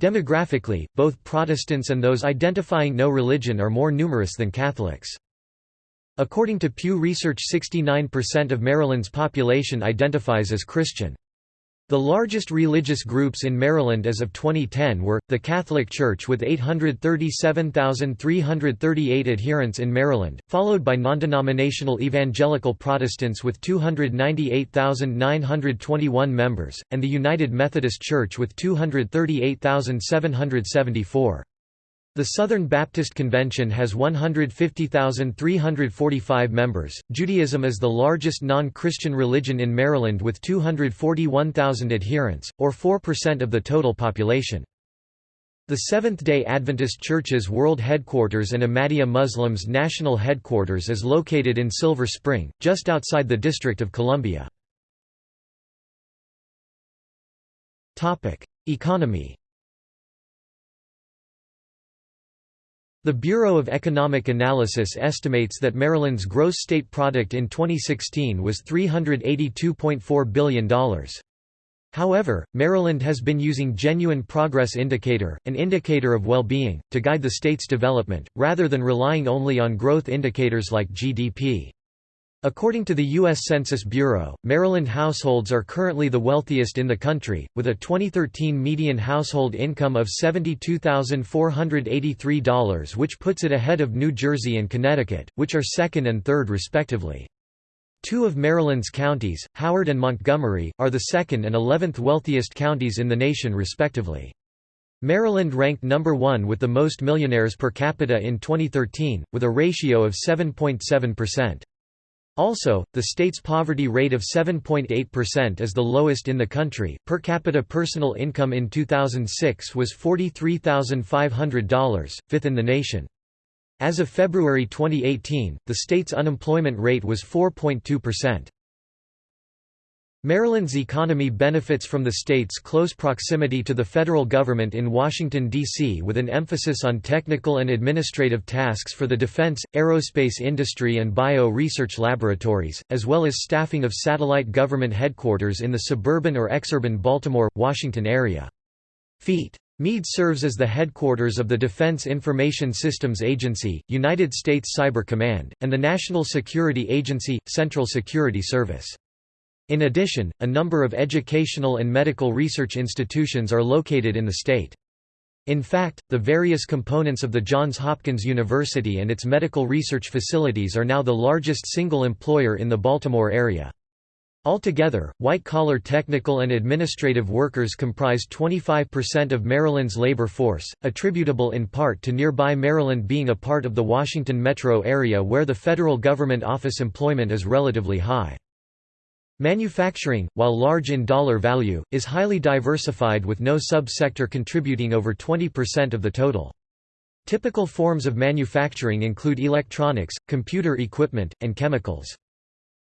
Demographically, both Protestants and those identifying no religion are more numerous than Catholics. According to Pew Research 69% of Maryland's population identifies as Christian. The largest religious groups in Maryland as of 2010 were, the Catholic Church with 837,338 adherents in Maryland, followed by non-denominational Evangelical Protestants with 298,921 members, and the United Methodist Church with 238,774. The Southern Baptist Convention has 150,345 members. Judaism is the largest non Christian religion in Maryland with 241,000 adherents, or 4% of the total population. The Seventh-day Adventist Church's world headquarters and Ahmadiyya Muslims' national headquarters is located in Silver Spring, just outside the District of Columbia. Economy The Bureau of Economic Analysis estimates that Maryland's gross state product in 2016 was $382.4 billion. However, Maryland has been using Genuine Progress Indicator, an indicator of well-being, to guide the state's development, rather than relying only on growth indicators like GDP. According to the U.S. Census Bureau, Maryland households are currently the wealthiest in the country, with a 2013 median household income of $72,483 which puts it ahead of New Jersey and Connecticut, which are second and third respectively. Two of Maryland's counties, Howard and Montgomery, are the second and eleventh wealthiest counties in the nation respectively. Maryland ranked number one with the most millionaires per capita in 2013, with a ratio of 7.7%. Also, the state's poverty rate of 7.8% is the lowest in the country. Per capita personal income in 2006 was $43,500, fifth in the nation. As of February 2018, the state's unemployment rate was 4.2%. Maryland's economy benefits from the state's close proximity to the federal government in Washington, D.C. with an emphasis on technical and administrative tasks for the defense, aerospace industry and bio-research laboratories, as well as staffing of satellite government headquarters in the suburban or exurban Baltimore, Washington area. Feet. Meade serves as the headquarters of the Defense Information Systems Agency, United States Cyber Command, and the National Security Agency, Central Security Service. In addition, a number of educational and medical research institutions are located in the state. In fact, the various components of the Johns Hopkins University and its medical research facilities are now the largest single employer in the Baltimore area. Altogether, white-collar technical and administrative workers comprise 25% of Maryland's labor force, attributable in part to nearby Maryland being a part of the Washington metro area where the federal government office employment is relatively high. Manufacturing, while large in dollar value, is highly diversified with no sub-sector contributing over 20% of the total. Typical forms of manufacturing include electronics, computer equipment, and chemicals.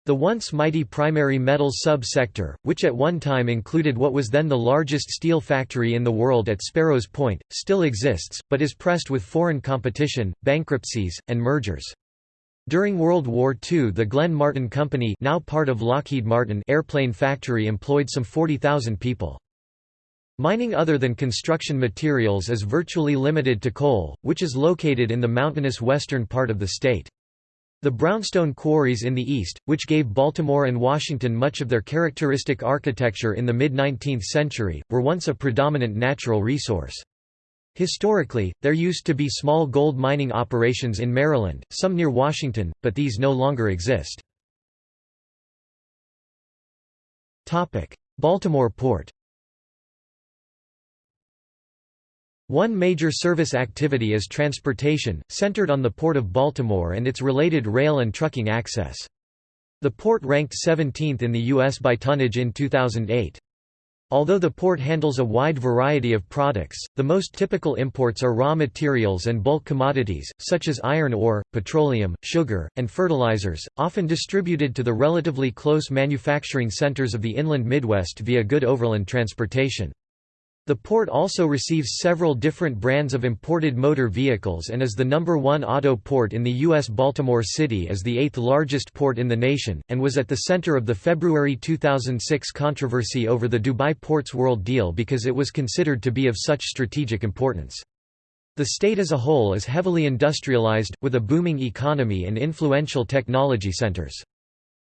The once mighty primary metals sub-sector, which at one time included what was then the largest steel factory in the world at Sparrows Point, still exists, but is pressed with foreign competition, bankruptcies, and mergers. During World War II the Glenn Martin Company now part of Lockheed Martin airplane factory employed some 40,000 people. Mining other than construction materials is virtually limited to coal, which is located in the mountainous western part of the state. The brownstone quarries in the east, which gave Baltimore and Washington much of their characteristic architecture in the mid-19th century, were once a predominant natural resource. Historically, there used to be small gold mining operations in Maryland, some near Washington, but these no longer exist. Baltimore Port One major service activity is transportation, centered on the Port of Baltimore and its related rail and trucking access. The port ranked 17th in the U.S. by tonnage in 2008. Although the port handles a wide variety of products, the most typical imports are raw materials and bulk commodities, such as iron ore, petroleum, sugar, and fertilizers, often distributed to the relatively close manufacturing centers of the inland Midwest via good overland transportation. The port also receives several different brands of imported motor vehicles and is the number one auto port in the U.S. Baltimore City is the eighth largest port in the nation, and was at the center of the February 2006 controversy over the Dubai Ports World deal because it was considered to be of such strategic importance. The state as a whole is heavily industrialized, with a booming economy and influential technology centers.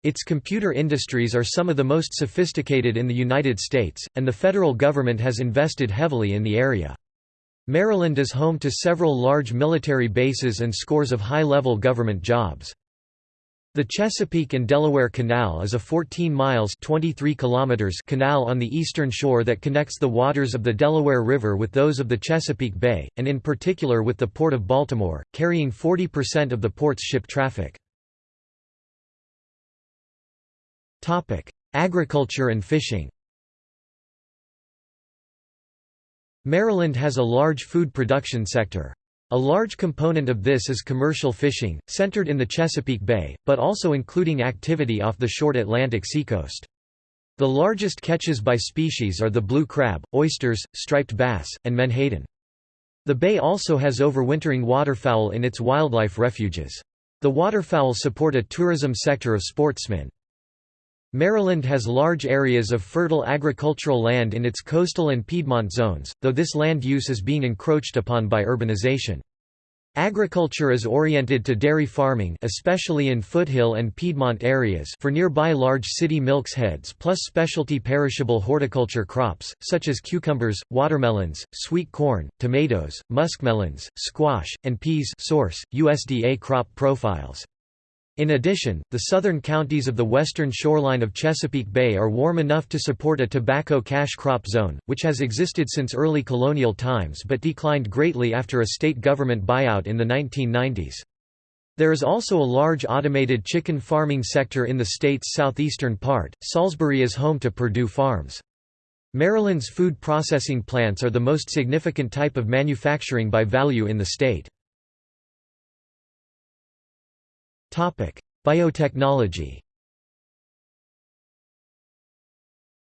Its computer industries are some of the most sophisticated in the United States, and the federal government has invested heavily in the area. Maryland is home to several large military bases and scores of high-level government jobs. The Chesapeake and Delaware Canal is a 14 miles 23 kilometers canal on the eastern shore that connects the waters of the Delaware River with those of the Chesapeake Bay, and in particular with the Port of Baltimore, carrying 40% of the port's ship traffic. Agriculture and fishing. Maryland has a large food production sector. A large component of this is commercial fishing, centered in the Chesapeake Bay, but also including activity off the short Atlantic seacoast. The largest catches by species are the blue crab, oysters, striped bass, and menhaden. The bay also has overwintering waterfowl in its wildlife refuges. The waterfowl support a tourism sector of sportsmen. Maryland has large areas of fertile agricultural land in its coastal and Piedmont zones, though this land use is being encroached upon by urbanization. Agriculture is oriented to dairy farming especially in foothill and Piedmont areas for nearby large city milksheds plus specialty perishable horticulture crops, such as cucumbers, watermelons, sweet corn, tomatoes, muskmelons, squash, and peas source, USDA crop profiles. In addition, the southern counties of the western shoreline of Chesapeake Bay are warm enough to support a tobacco cash crop zone, which has existed since early colonial times but declined greatly after a state government buyout in the 1990s. There is also a large automated chicken farming sector in the state's southeastern part. Salisbury is home to Perdue Farms. Maryland's food processing plants are the most significant type of manufacturing by value in the state. Biotechnology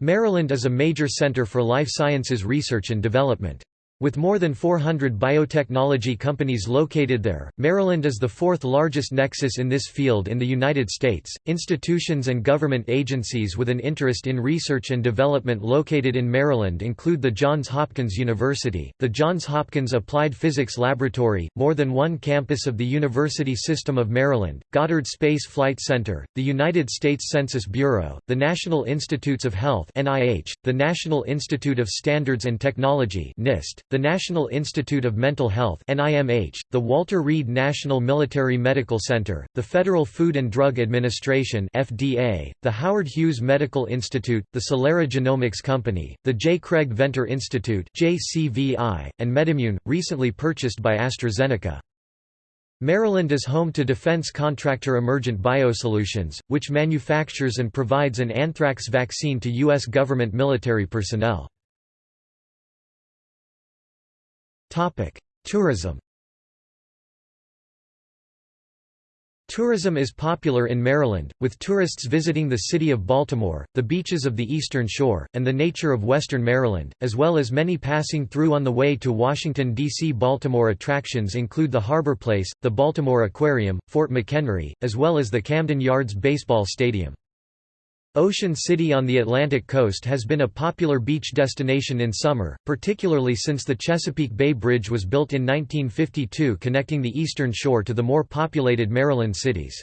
Maryland is a major center for life sciences research and development. With more than 400 biotechnology companies located there, Maryland is the fourth largest nexus in this field in the United States. Institutions and government agencies with an interest in research and development located in Maryland include the Johns Hopkins University, the Johns Hopkins Applied Physics Laboratory, more than one campus of the University System of Maryland, Goddard Space Flight Center, the United States Census Bureau, the National Institutes of Health (NIH), the National Institute of Standards and Technology (NIST), the National Institute of Mental Health NIMH, the Walter Reed National Military Medical Center, the Federal Food and Drug Administration FDA, the Howard Hughes Medical Institute, the Celera Genomics Company, the J. Craig Venter Institute JCVI, and MedImmune, recently purchased by AstraZeneca. Maryland is home to defense contractor Emergent Biosolutions, which manufactures and provides an anthrax vaccine to U.S. government military personnel. Tourism Tourism is popular in Maryland, with tourists visiting the city of Baltimore, the beaches of the Eastern Shore, and the nature of western Maryland, as well as many passing through on the way to Washington, D.C. Baltimore attractions include the Harbor Place, the Baltimore Aquarium, Fort McHenry, as well as the Camden Yards Baseball Stadium. Ocean City on the Atlantic coast has been a popular beach destination in summer, particularly since the Chesapeake Bay Bridge was built in 1952 connecting the eastern shore to the more populated Maryland cities.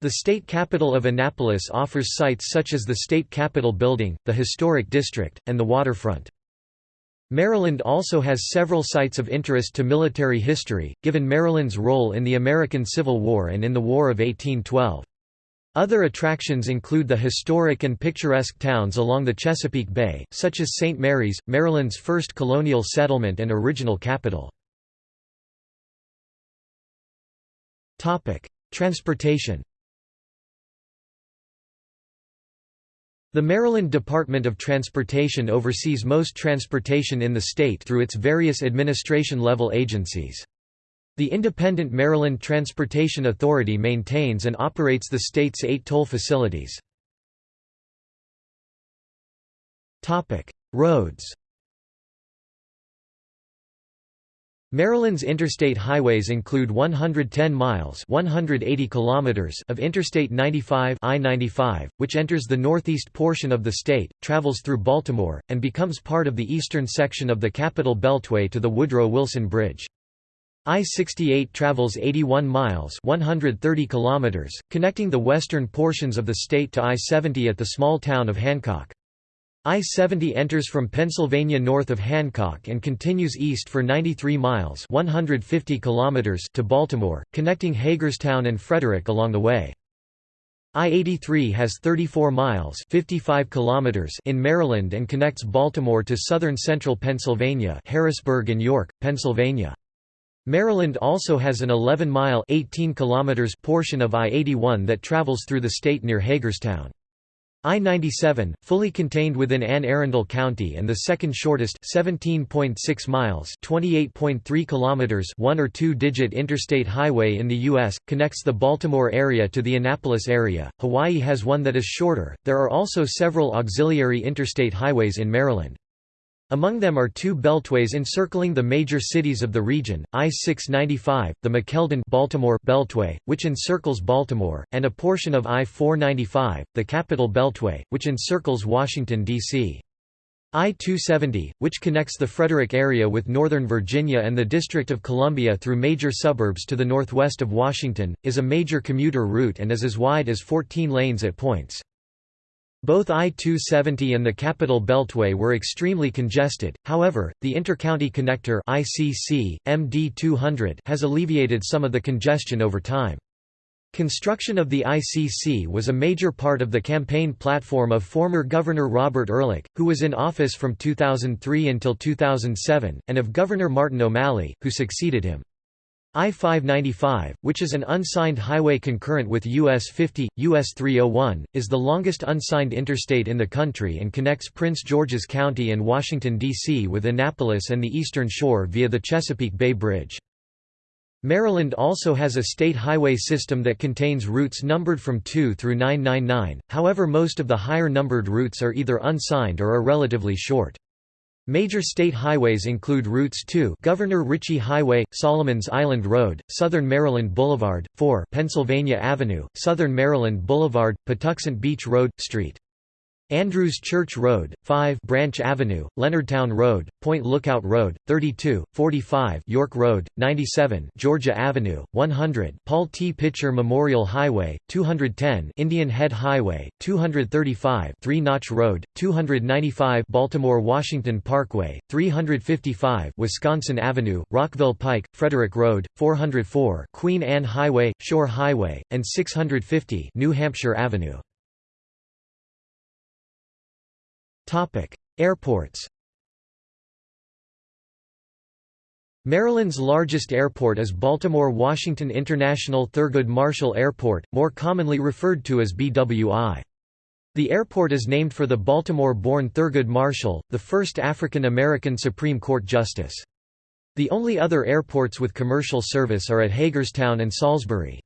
The state capital of Annapolis offers sites such as the State Capitol Building, the Historic District, and the waterfront. Maryland also has several sites of interest to military history, given Maryland's role in the American Civil War and in the War of 1812. Other attractions include the historic and picturesque towns along the Chesapeake Bay, such as St. Mary's, Maryland's first colonial settlement and original capital. Transportation The Maryland Department of Transportation oversees most transportation in the state through its various administration-level agencies. The independent Maryland Transportation Authority maintains and operates the state's eight toll facilities. Roads Maryland's interstate highways include 110 miles 180 kilometers of Interstate 95 I-95, which enters the northeast portion of the state, travels through Baltimore, and becomes part of the eastern section of the Capital Beltway to the Woodrow Wilson Bridge. I-68 travels 81 miles 130 kilometers, connecting the western portions of the state to I-70 at the small town of Hancock. I-70 enters from Pennsylvania north of Hancock and continues east for 93 miles 150 kilometers to Baltimore, connecting Hagerstown and Frederick along the way. I-83 has 34 miles 55 kilometers in Maryland and connects Baltimore to southern central Pennsylvania Harrisburg and York, Pennsylvania. Maryland also has an 11-mile portion of I-81 that travels through the state near Hagerstown. I-97, fully contained within Anne Arundel County and the second shortest 17.6 miles 28.3 kilometers one or two-digit interstate highway in the U.S., connects the Baltimore area to the Annapolis area. Hawaii has one that is shorter. There are also several auxiliary interstate highways in Maryland. Among them are two beltways encircling the major cities of the region, I-695, the McKeldin Baltimore Beltway, which encircles Baltimore, and a portion of I-495, the Capital Beltway, which encircles Washington, D.C. I-270, which connects the Frederick area with Northern Virginia and the District of Columbia through major suburbs to the northwest of Washington, is a major commuter route and is as wide as 14 lanes at points. Both I-270 and the Capital Beltway were extremely congested, however, the Intercounty Connector ICC, MD200 has alleviated some of the congestion over time. Construction of the ICC was a major part of the campaign platform of former Governor Robert Ehrlich, who was in office from 2003 until 2007, and of Governor Martin O'Malley, who succeeded him. I-595, which is an unsigned highway concurrent with US 50, US 301, is the longest unsigned interstate in the country and connects Prince George's County and Washington, D.C. with Annapolis and the Eastern Shore via the Chesapeake Bay Bridge. Maryland also has a state highway system that contains routes numbered from 2 through 999, however most of the higher numbered routes are either unsigned or are relatively short. Major state highways include routes 2 Governor Ritchie Highway, Solomons Island Road, Southern Maryland Boulevard, 4 Pennsylvania Avenue, Southern Maryland Boulevard, Patuxent Beach Road, St. Andrews Church Road, 5 Branch Avenue, Leonardtown Road, Point Lookout Road, 32, 45 York Road, 97 Georgia Avenue, 100 Paul T. Pitcher Memorial Highway, 210 Indian Head Highway, 235 Three Notch Road, 295 Baltimore-Washington Parkway, 355 Wisconsin Avenue, Rockville Pike, Frederick Road, 404 Queen Anne Highway, Shore Highway, and 650 New Hampshire Avenue. Airports Maryland's largest airport is Baltimore-Washington International Thurgood Marshall Airport, more commonly referred to as BWI. The airport is named for the Baltimore-born Thurgood Marshall, the first African-American Supreme Court justice. The only other airports with commercial service are at Hagerstown and Salisbury.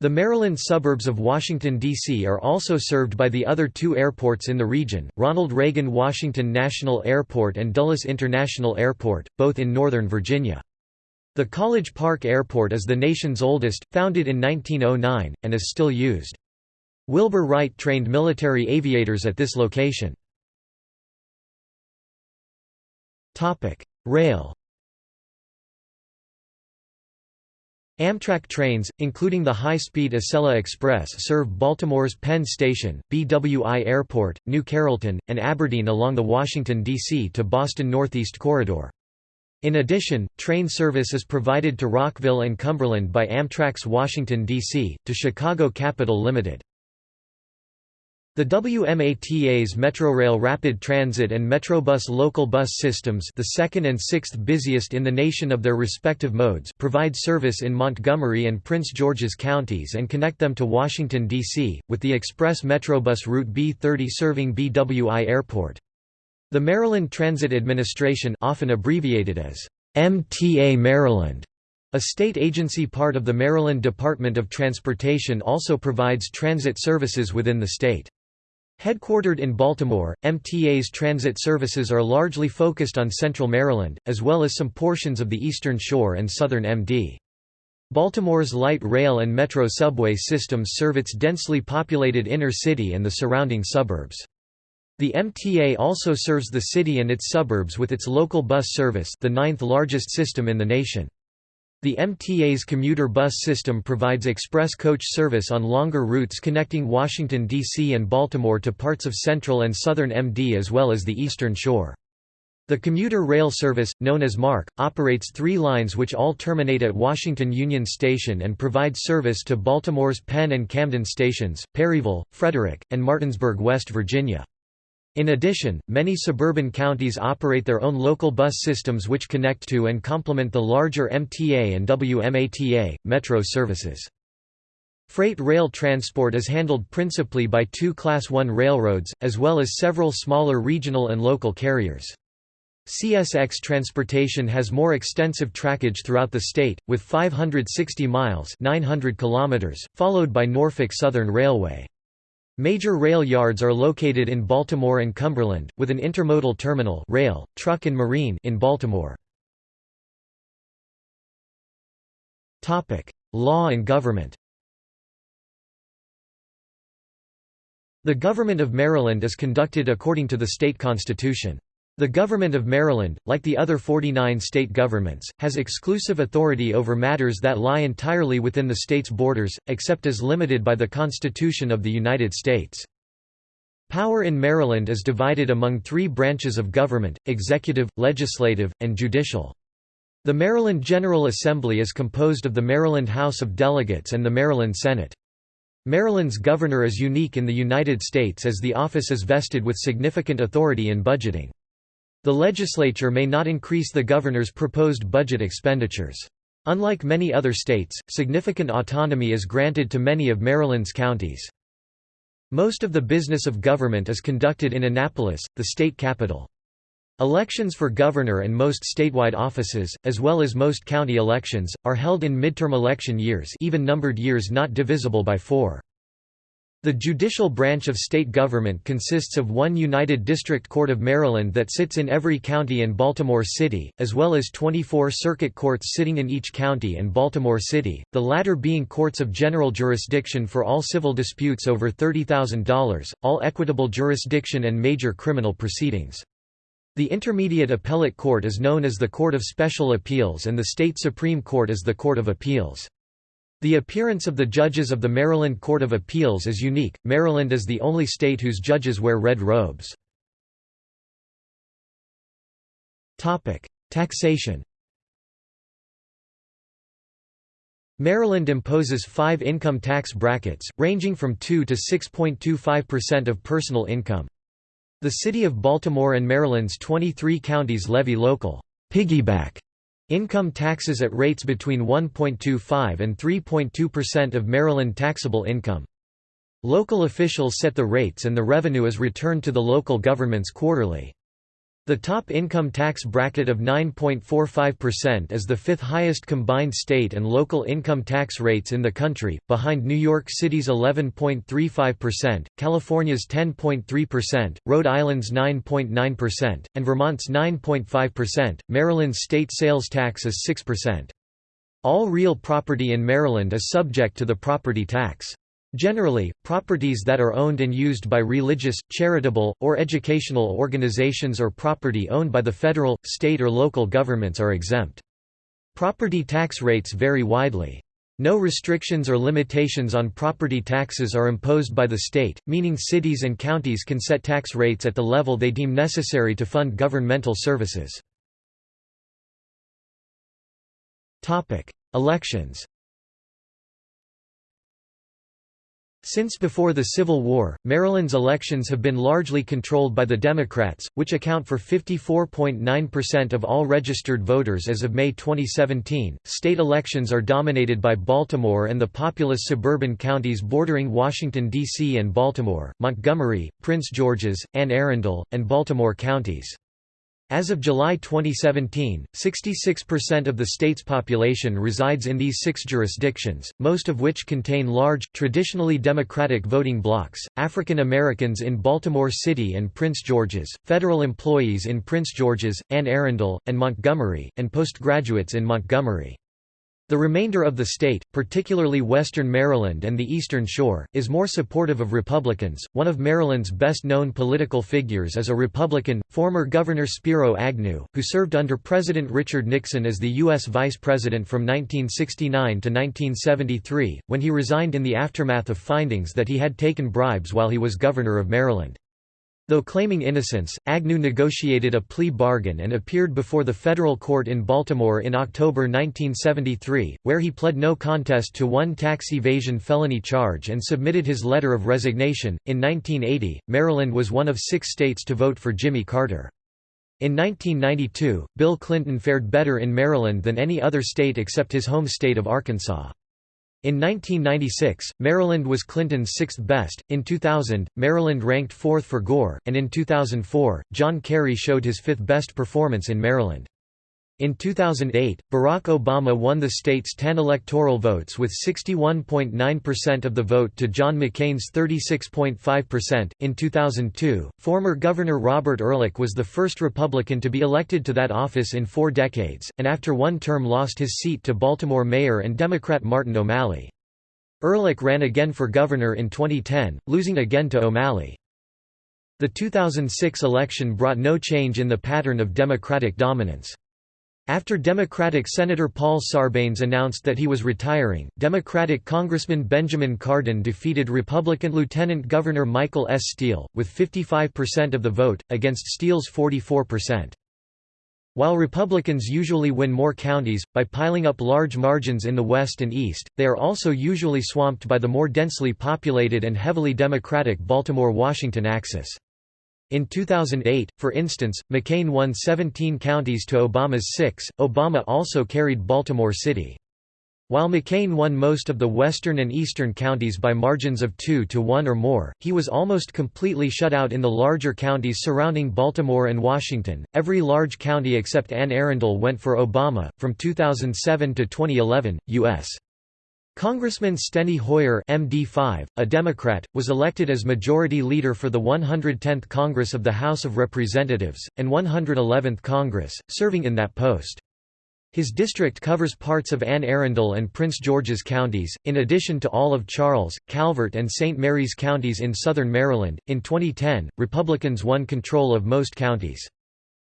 The Maryland suburbs of Washington, D.C. are also served by the other two airports in the region, Ronald Reagan Washington National Airport and Dulles International Airport, both in Northern Virginia. The College Park Airport is the nation's oldest, founded in 1909, and is still used. Wilbur Wright trained military aviators at this location. Rail Amtrak trains, including the high-speed Acela Express serve Baltimore's Penn Station, BWI Airport, New Carrollton, and Aberdeen along the Washington, D.C. to Boston Northeast Corridor. In addition, train service is provided to Rockville and Cumberland by Amtrak's Washington, D.C., to Chicago Capital Limited. The WMATA's Metrorail Rapid Transit and Metrobus local bus systems the second and sixth busiest in the nation of their respective modes provide service in Montgomery and Prince George's counties and connect them to Washington, D.C., with the express Metrobus Route B30 serving BWI Airport. The Maryland Transit Administration often abbreviated as MTA Maryland a state agency part of the Maryland Department of Transportation also provides transit services within the state. Headquartered in Baltimore, MTA's transit services are largely focused on central Maryland, as well as some portions of the Eastern Shore and southern MD. Baltimore's light rail and metro subway systems serve its densely populated inner city and the surrounding suburbs. The MTA also serves the city and its suburbs with its local bus service the ninth largest system in the nation. The MTA's commuter bus system provides express coach service on longer routes connecting Washington, D.C. and Baltimore to parts of central and southern MD as well as the eastern shore. The commuter rail service, known as MARC, operates three lines which all terminate at Washington Union Station and provide service to Baltimore's Penn and Camden stations, Perryville, Frederick, and Martinsburg, West Virginia. In addition, many suburban counties operate their own local bus systems which connect to and complement the larger MTA and WMATA, metro services. Freight rail transport is handled principally by two Class I railroads, as well as several smaller regional and local carriers. CSX transportation has more extensive trackage throughout the state, with 560 miles 900 kilometers, followed by Norfolk Southern Railway. Major rail yards are located in Baltimore and Cumberland, with an intermodal terminal rail, truck and marine in Baltimore. Law and government The government of Maryland is conducted according to the state constitution. The Government of Maryland, like the other 49 state governments, has exclusive authority over matters that lie entirely within the state's borders, except as limited by the Constitution of the United States. Power in Maryland is divided among three branches of government, executive, legislative, and judicial. The Maryland General Assembly is composed of the Maryland House of Delegates and the Maryland Senate. Maryland's governor is unique in the United States as the office is vested with significant authority in budgeting. The legislature may not increase the governor's proposed budget expenditures. Unlike many other states, significant autonomy is granted to many of Maryland's counties. Most of the business of government is conducted in Annapolis, the state capital. Elections for governor and most statewide offices, as well as most county elections, are held in midterm election years even numbered years not divisible by four. The judicial branch of state government consists of one United District Court of Maryland that sits in every county in Baltimore City, as well as 24 circuit courts sitting in each county and Baltimore City, the latter being courts of general jurisdiction for all civil disputes over $30,000, all equitable jurisdiction and major criminal proceedings. The Intermediate Appellate Court is known as the Court of Special Appeals and the State Supreme Court is the Court of Appeals. The appearance of the judges of the Maryland Court of Appeals is unique, Maryland is the only state whose judges wear red robes. Topic: Taxation Maryland imposes five income tax brackets, ranging from 2 to 6.25% of personal income. The City of Baltimore and Maryland's 23 counties levy local piggyback Income taxes at rates between 1.25 and 3.2% of Maryland taxable income. Local officials set the rates and the revenue is returned to the local governments quarterly. The top income tax bracket of 9.45% is the fifth highest combined state and local income tax rates in the country, behind New York City's 11.35%, California's 10.3%, Rhode Island's 9.9%, and Vermont's 9.5%. Maryland's state sales tax is 6%. All real property in Maryland is subject to the property tax. Generally, properties that are owned and used by religious, charitable, or educational organizations or property owned by the federal, state or local governments are exempt. Property tax rates vary widely. No restrictions or limitations on property taxes are imposed by the state, meaning cities and counties can set tax rates at the level they deem necessary to fund governmental services. Elections Since before the Civil War, Maryland's elections have been largely controlled by the Democrats, which account for 54.9% of all registered voters as of May 2017. State elections are dominated by Baltimore and the populous suburban counties bordering Washington, D.C. and Baltimore, Montgomery, Prince George's, Anne Arundel, and Baltimore counties. As of July 2017, 66% of the state's population resides in these six jurisdictions, most of which contain large, traditionally Democratic voting blocs, African Americans in Baltimore City and Prince George's, federal employees in Prince George's, Anne Arundel, and Montgomery, and postgraduates in Montgomery. The remainder of the state, particularly western Maryland and the Eastern Shore, is more supportive of Republicans. One of Maryland's best known political figures is a Republican, former Governor Spiro Agnew, who served under President Richard Nixon as the U.S. Vice President from 1969 to 1973, when he resigned in the aftermath of findings that he had taken bribes while he was Governor of Maryland. Though claiming innocence, Agnew negotiated a plea bargain and appeared before the federal court in Baltimore in October 1973, where he pled no contest to one tax evasion felony charge and submitted his letter of resignation. In 1980, Maryland was one of six states to vote for Jimmy Carter. In 1992, Bill Clinton fared better in Maryland than any other state except his home state of Arkansas. In 1996, Maryland was Clinton's sixth best, in 2000, Maryland ranked fourth for Gore, and in 2004, John Kerry showed his fifth best performance in Maryland. In 2008, Barack Obama won the state's 10 electoral votes with 61.9% of the vote to John McCain's 36.5%. In 2002, former Governor Robert Ehrlich was the first Republican to be elected to that office in four decades, and after one term lost his seat to Baltimore Mayor and Democrat Martin O'Malley. Ehrlich ran again for governor in 2010, losing again to O'Malley. The 2006 election brought no change in the pattern of Democratic dominance. After Democratic Senator Paul Sarbanes announced that he was retiring, Democratic Congressman Benjamin Cardin defeated Republican Lieutenant Governor Michael S. Steele, with 55% of the vote, against Steele's 44%. While Republicans usually win more counties, by piling up large margins in the West and East, they are also usually swamped by the more densely populated and heavily Democratic Baltimore-Washington axis. In 2008, for instance, McCain won 17 counties to Obama's six. Obama also carried Baltimore City. While McCain won most of the western and eastern counties by margins of 2 to 1 or more, he was almost completely shut out in the larger counties surrounding Baltimore and Washington. Every large county except Anne Arundel went for Obama. From 2007 to 2011, U.S. Congressman Steny Hoyer MD5, a Democrat, was elected as Majority Leader for the 110th Congress of the House of Representatives, and 111th Congress, serving in that post. His district covers parts of Anne Arundel and Prince George's counties, in addition to all of Charles, Calvert, and St. Mary's counties in southern Maryland. In 2010, Republicans won control of most counties.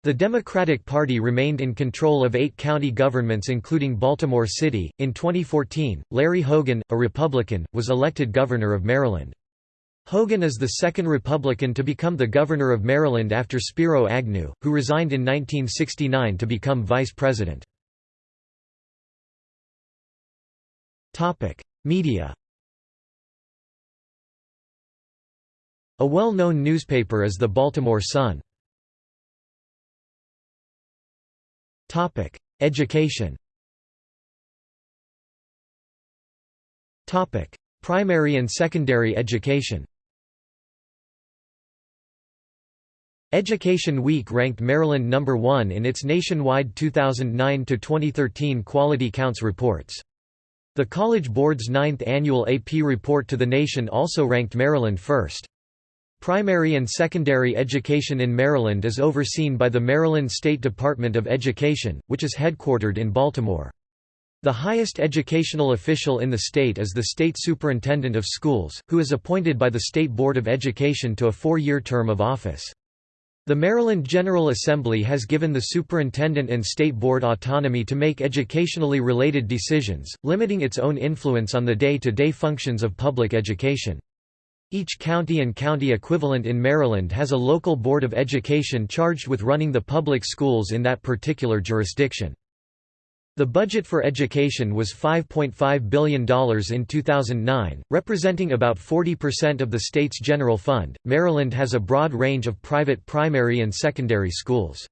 The Democratic Party remained in control of eight county governments including Baltimore City. In 2014, Larry Hogan, a Republican, was elected governor of Maryland. Hogan is the second Republican to become the governor of Maryland after Spiro Agnew, who resigned in 1969 to become vice president. Media A well-known newspaper is the Baltimore Sun. Topic: Education. Topic: Primary and secondary education. Education Week ranked Maryland number 1 in its nationwide 2009 to 2013 Quality Counts reports. The College Board's ninth annual AP report to the nation also ranked Maryland first. Primary and secondary education in Maryland is overseen by the Maryland State Department of Education, which is headquartered in Baltimore. The highest educational official in the state is the State Superintendent of Schools, who is appointed by the State Board of Education to a four-year term of office. The Maryland General Assembly has given the superintendent and state board autonomy to make educationally related decisions, limiting its own influence on the day-to-day -day functions of public education. Each county and county equivalent in Maryland has a local board of education charged with running the public schools in that particular jurisdiction. The budget for education was $5.5 billion in 2009, representing about 40% of the state's general fund. Maryland has a broad range of private primary and secondary schools.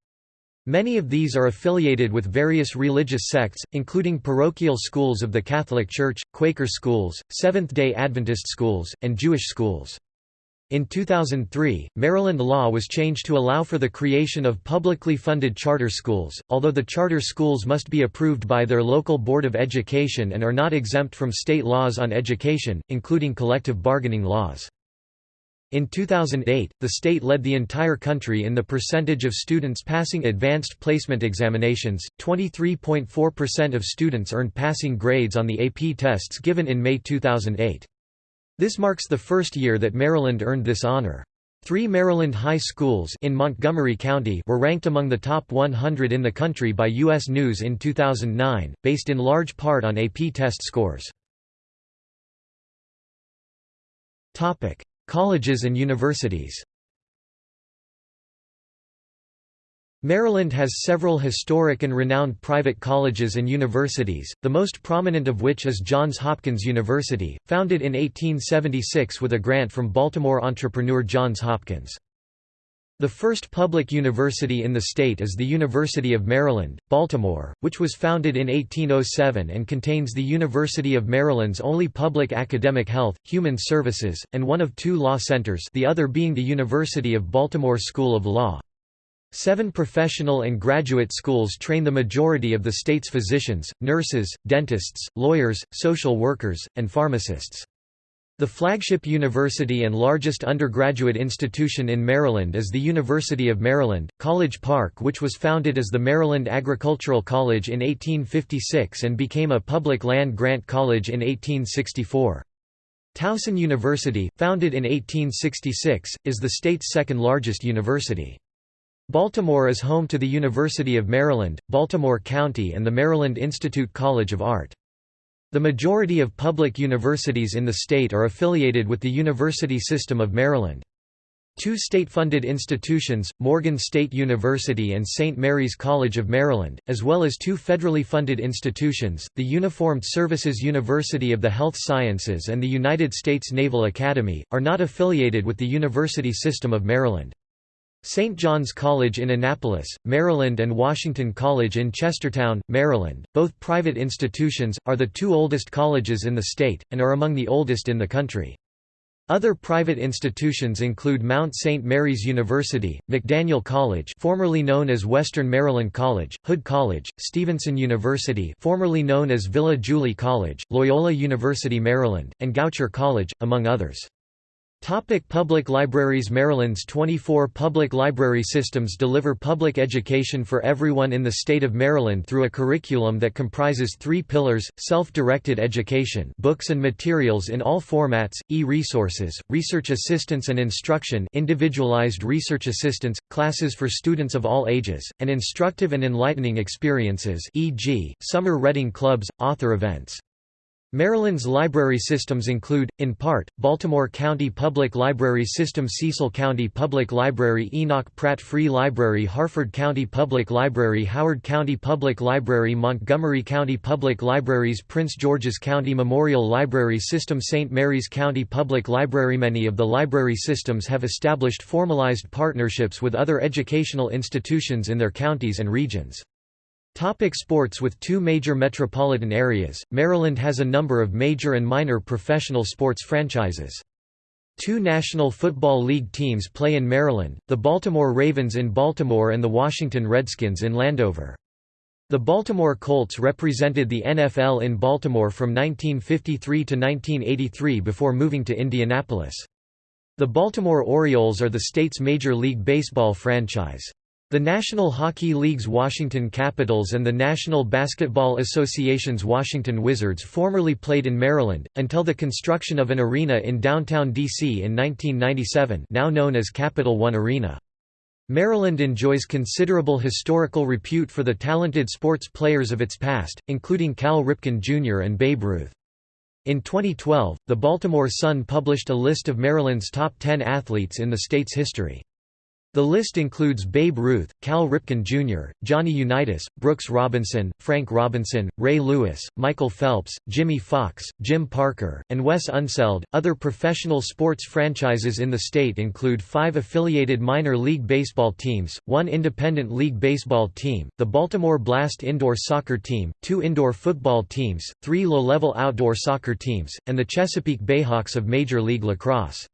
Many of these are affiliated with various religious sects, including parochial schools of the Catholic Church, Quaker schools, Seventh-day Adventist schools, and Jewish schools. In 2003, Maryland law was changed to allow for the creation of publicly funded charter schools, although the charter schools must be approved by their local Board of Education and are not exempt from state laws on education, including collective bargaining laws. In 2008, the state led the entire country in the percentage of students passing advanced placement examinations. 23.4% of students earned passing grades on the AP tests given in May 2008. This marks the first year that Maryland earned this honor. Three Maryland high schools in Montgomery County were ranked among the top 100 in the country by U.S. News in 2009, based in large part on AP test scores. Colleges and universities Maryland has several historic and renowned private colleges and universities, the most prominent of which is Johns Hopkins University, founded in 1876 with a grant from Baltimore entrepreneur Johns Hopkins. The first public university in the state is the University of Maryland, Baltimore, which was founded in 1807 and contains the University of Maryland's only public academic health, human services, and one of two law centers the other being the University of Baltimore School of Law. Seven professional and graduate schools train the majority of the state's physicians, nurses, dentists, lawyers, social workers, and pharmacists. The flagship university and largest undergraduate institution in Maryland is the University of Maryland, College Park which was founded as the Maryland Agricultural College in 1856 and became a public land-grant college in 1864. Towson University, founded in 1866, is the state's second largest university. Baltimore is home to the University of Maryland, Baltimore County and the Maryland Institute College of Art. The majority of public universities in the state are affiliated with the University System of Maryland. Two state-funded institutions, Morgan State University and St. Mary's College of Maryland, as well as two federally funded institutions, the Uniformed Services University of the Health Sciences and the United States Naval Academy, are not affiliated with the University System of Maryland. St. John's College in Annapolis, Maryland and Washington College in Chestertown, Maryland, both private institutions, are the two oldest colleges in the state, and are among the oldest in the country. Other private institutions include Mount St. Mary's University, McDaniel College formerly known as Western Maryland College, Hood College, Stevenson University formerly known as Villa Julie College, Loyola University Maryland, and Goucher College, among others. Topic public libraries Maryland's 24 public library systems deliver public education for everyone in the state of Maryland through a curriculum that comprises three pillars, self-directed education books and materials in all formats, e-resources, research assistance and instruction individualized research assistance, classes for students of all ages, and instructive and enlightening experiences e.g., summer reading clubs, author events. Maryland's library systems include, in part, Baltimore County Public Library System Cecil County Public Library Enoch Pratt Free Library Harford County Public Library Howard County Public Library Montgomery County Public Libraries Prince George's County Memorial Library System St. Mary's County Public Library Many of the library systems have established formalized partnerships with other educational institutions in their counties and regions. Topic sports With two major metropolitan areas, Maryland has a number of major and minor professional sports franchises. Two National Football League teams play in Maryland, the Baltimore Ravens in Baltimore and the Washington Redskins in Landover. The Baltimore Colts represented the NFL in Baltimore from 1953 to 1983 before moving to Indianapolis. The Baltimore Orioles are the state's Major League Baseball franchise. The National Hockey League's Washington Capitals and the National Basketball Association's Washington Wizards formerly played in Maryland, until the construction of an arena in downtown D.C. in 1997 now known as Capital One Arena. Maryland enjoys considerable historical repute for the talented sports players of its past, including Cal Ripken Jr. and Babe Ruth. In 2012, the Baltimore Sun published a list of Maryland's top 10 athletes in the state's history. The list includes Babe Ruth, Cal Ripken Jr., Johnny Unitas, Brooks Robinson, Frank Robinson, Ray Lewis, Michael Phelps, Jimmie Foxx, Jim Parker, and Wes Unseld. Other professional sports franchises in the state include five affiliated minor league baseball teams, one independent league baseball team, the Baltimore Blast indoor soccer team, two indoor football teams, three low-level outdoor soccer teams, and the Chesapeake Bayhawks of Major League Lacrosse.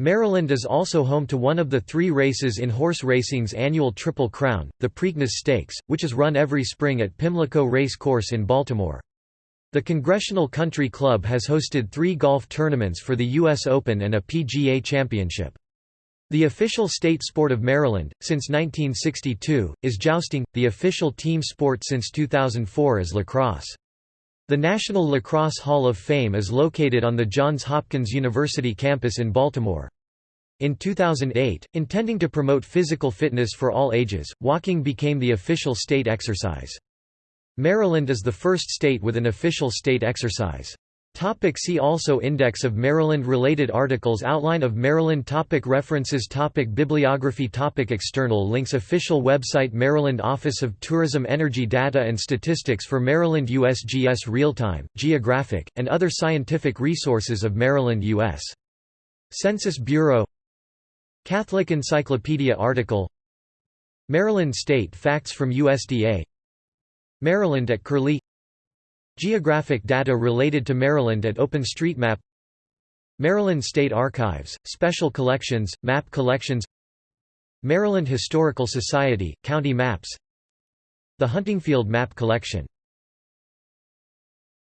Maryland is also home to one of the three races in horse racing's annual Triple Crown, the Preakness Stakes, which is run every spring at Pimlico Race Course in Baltimore. The Congressional Country Club has hosted three golf tournaments for the U.S. Open and a PGA Championship. The official state sport of Maryland, since 1962, is jousting, the official team sport since 2004 is lacrosse. The National Lacrosse Hall of Fame is located on the Johns Hopkins University campus in Baltimore. In 2008, intending to promote physical fitness for all ages, walking became the official state exercise. Maryland is the first state with an official state exercise. Topic see also Index of Maryland-related articles Outline of Maryland topic References topic Bibliography topic External links Official website Maryland Office of Tourism Energy Data and Statistics for Maryland USGS Real-Time, Geographic, and other scientific resources of Maryland U.S. Census Bureau Catholic Encyclopedia article Maryland State Facts from USDA Maryland at Curlie Geographic data related to Maryland at OpenStreetMap Maryland State Archives, Special Collections, Map Collections Maryland Historical Society, County Maps The Huntingfield Map Collection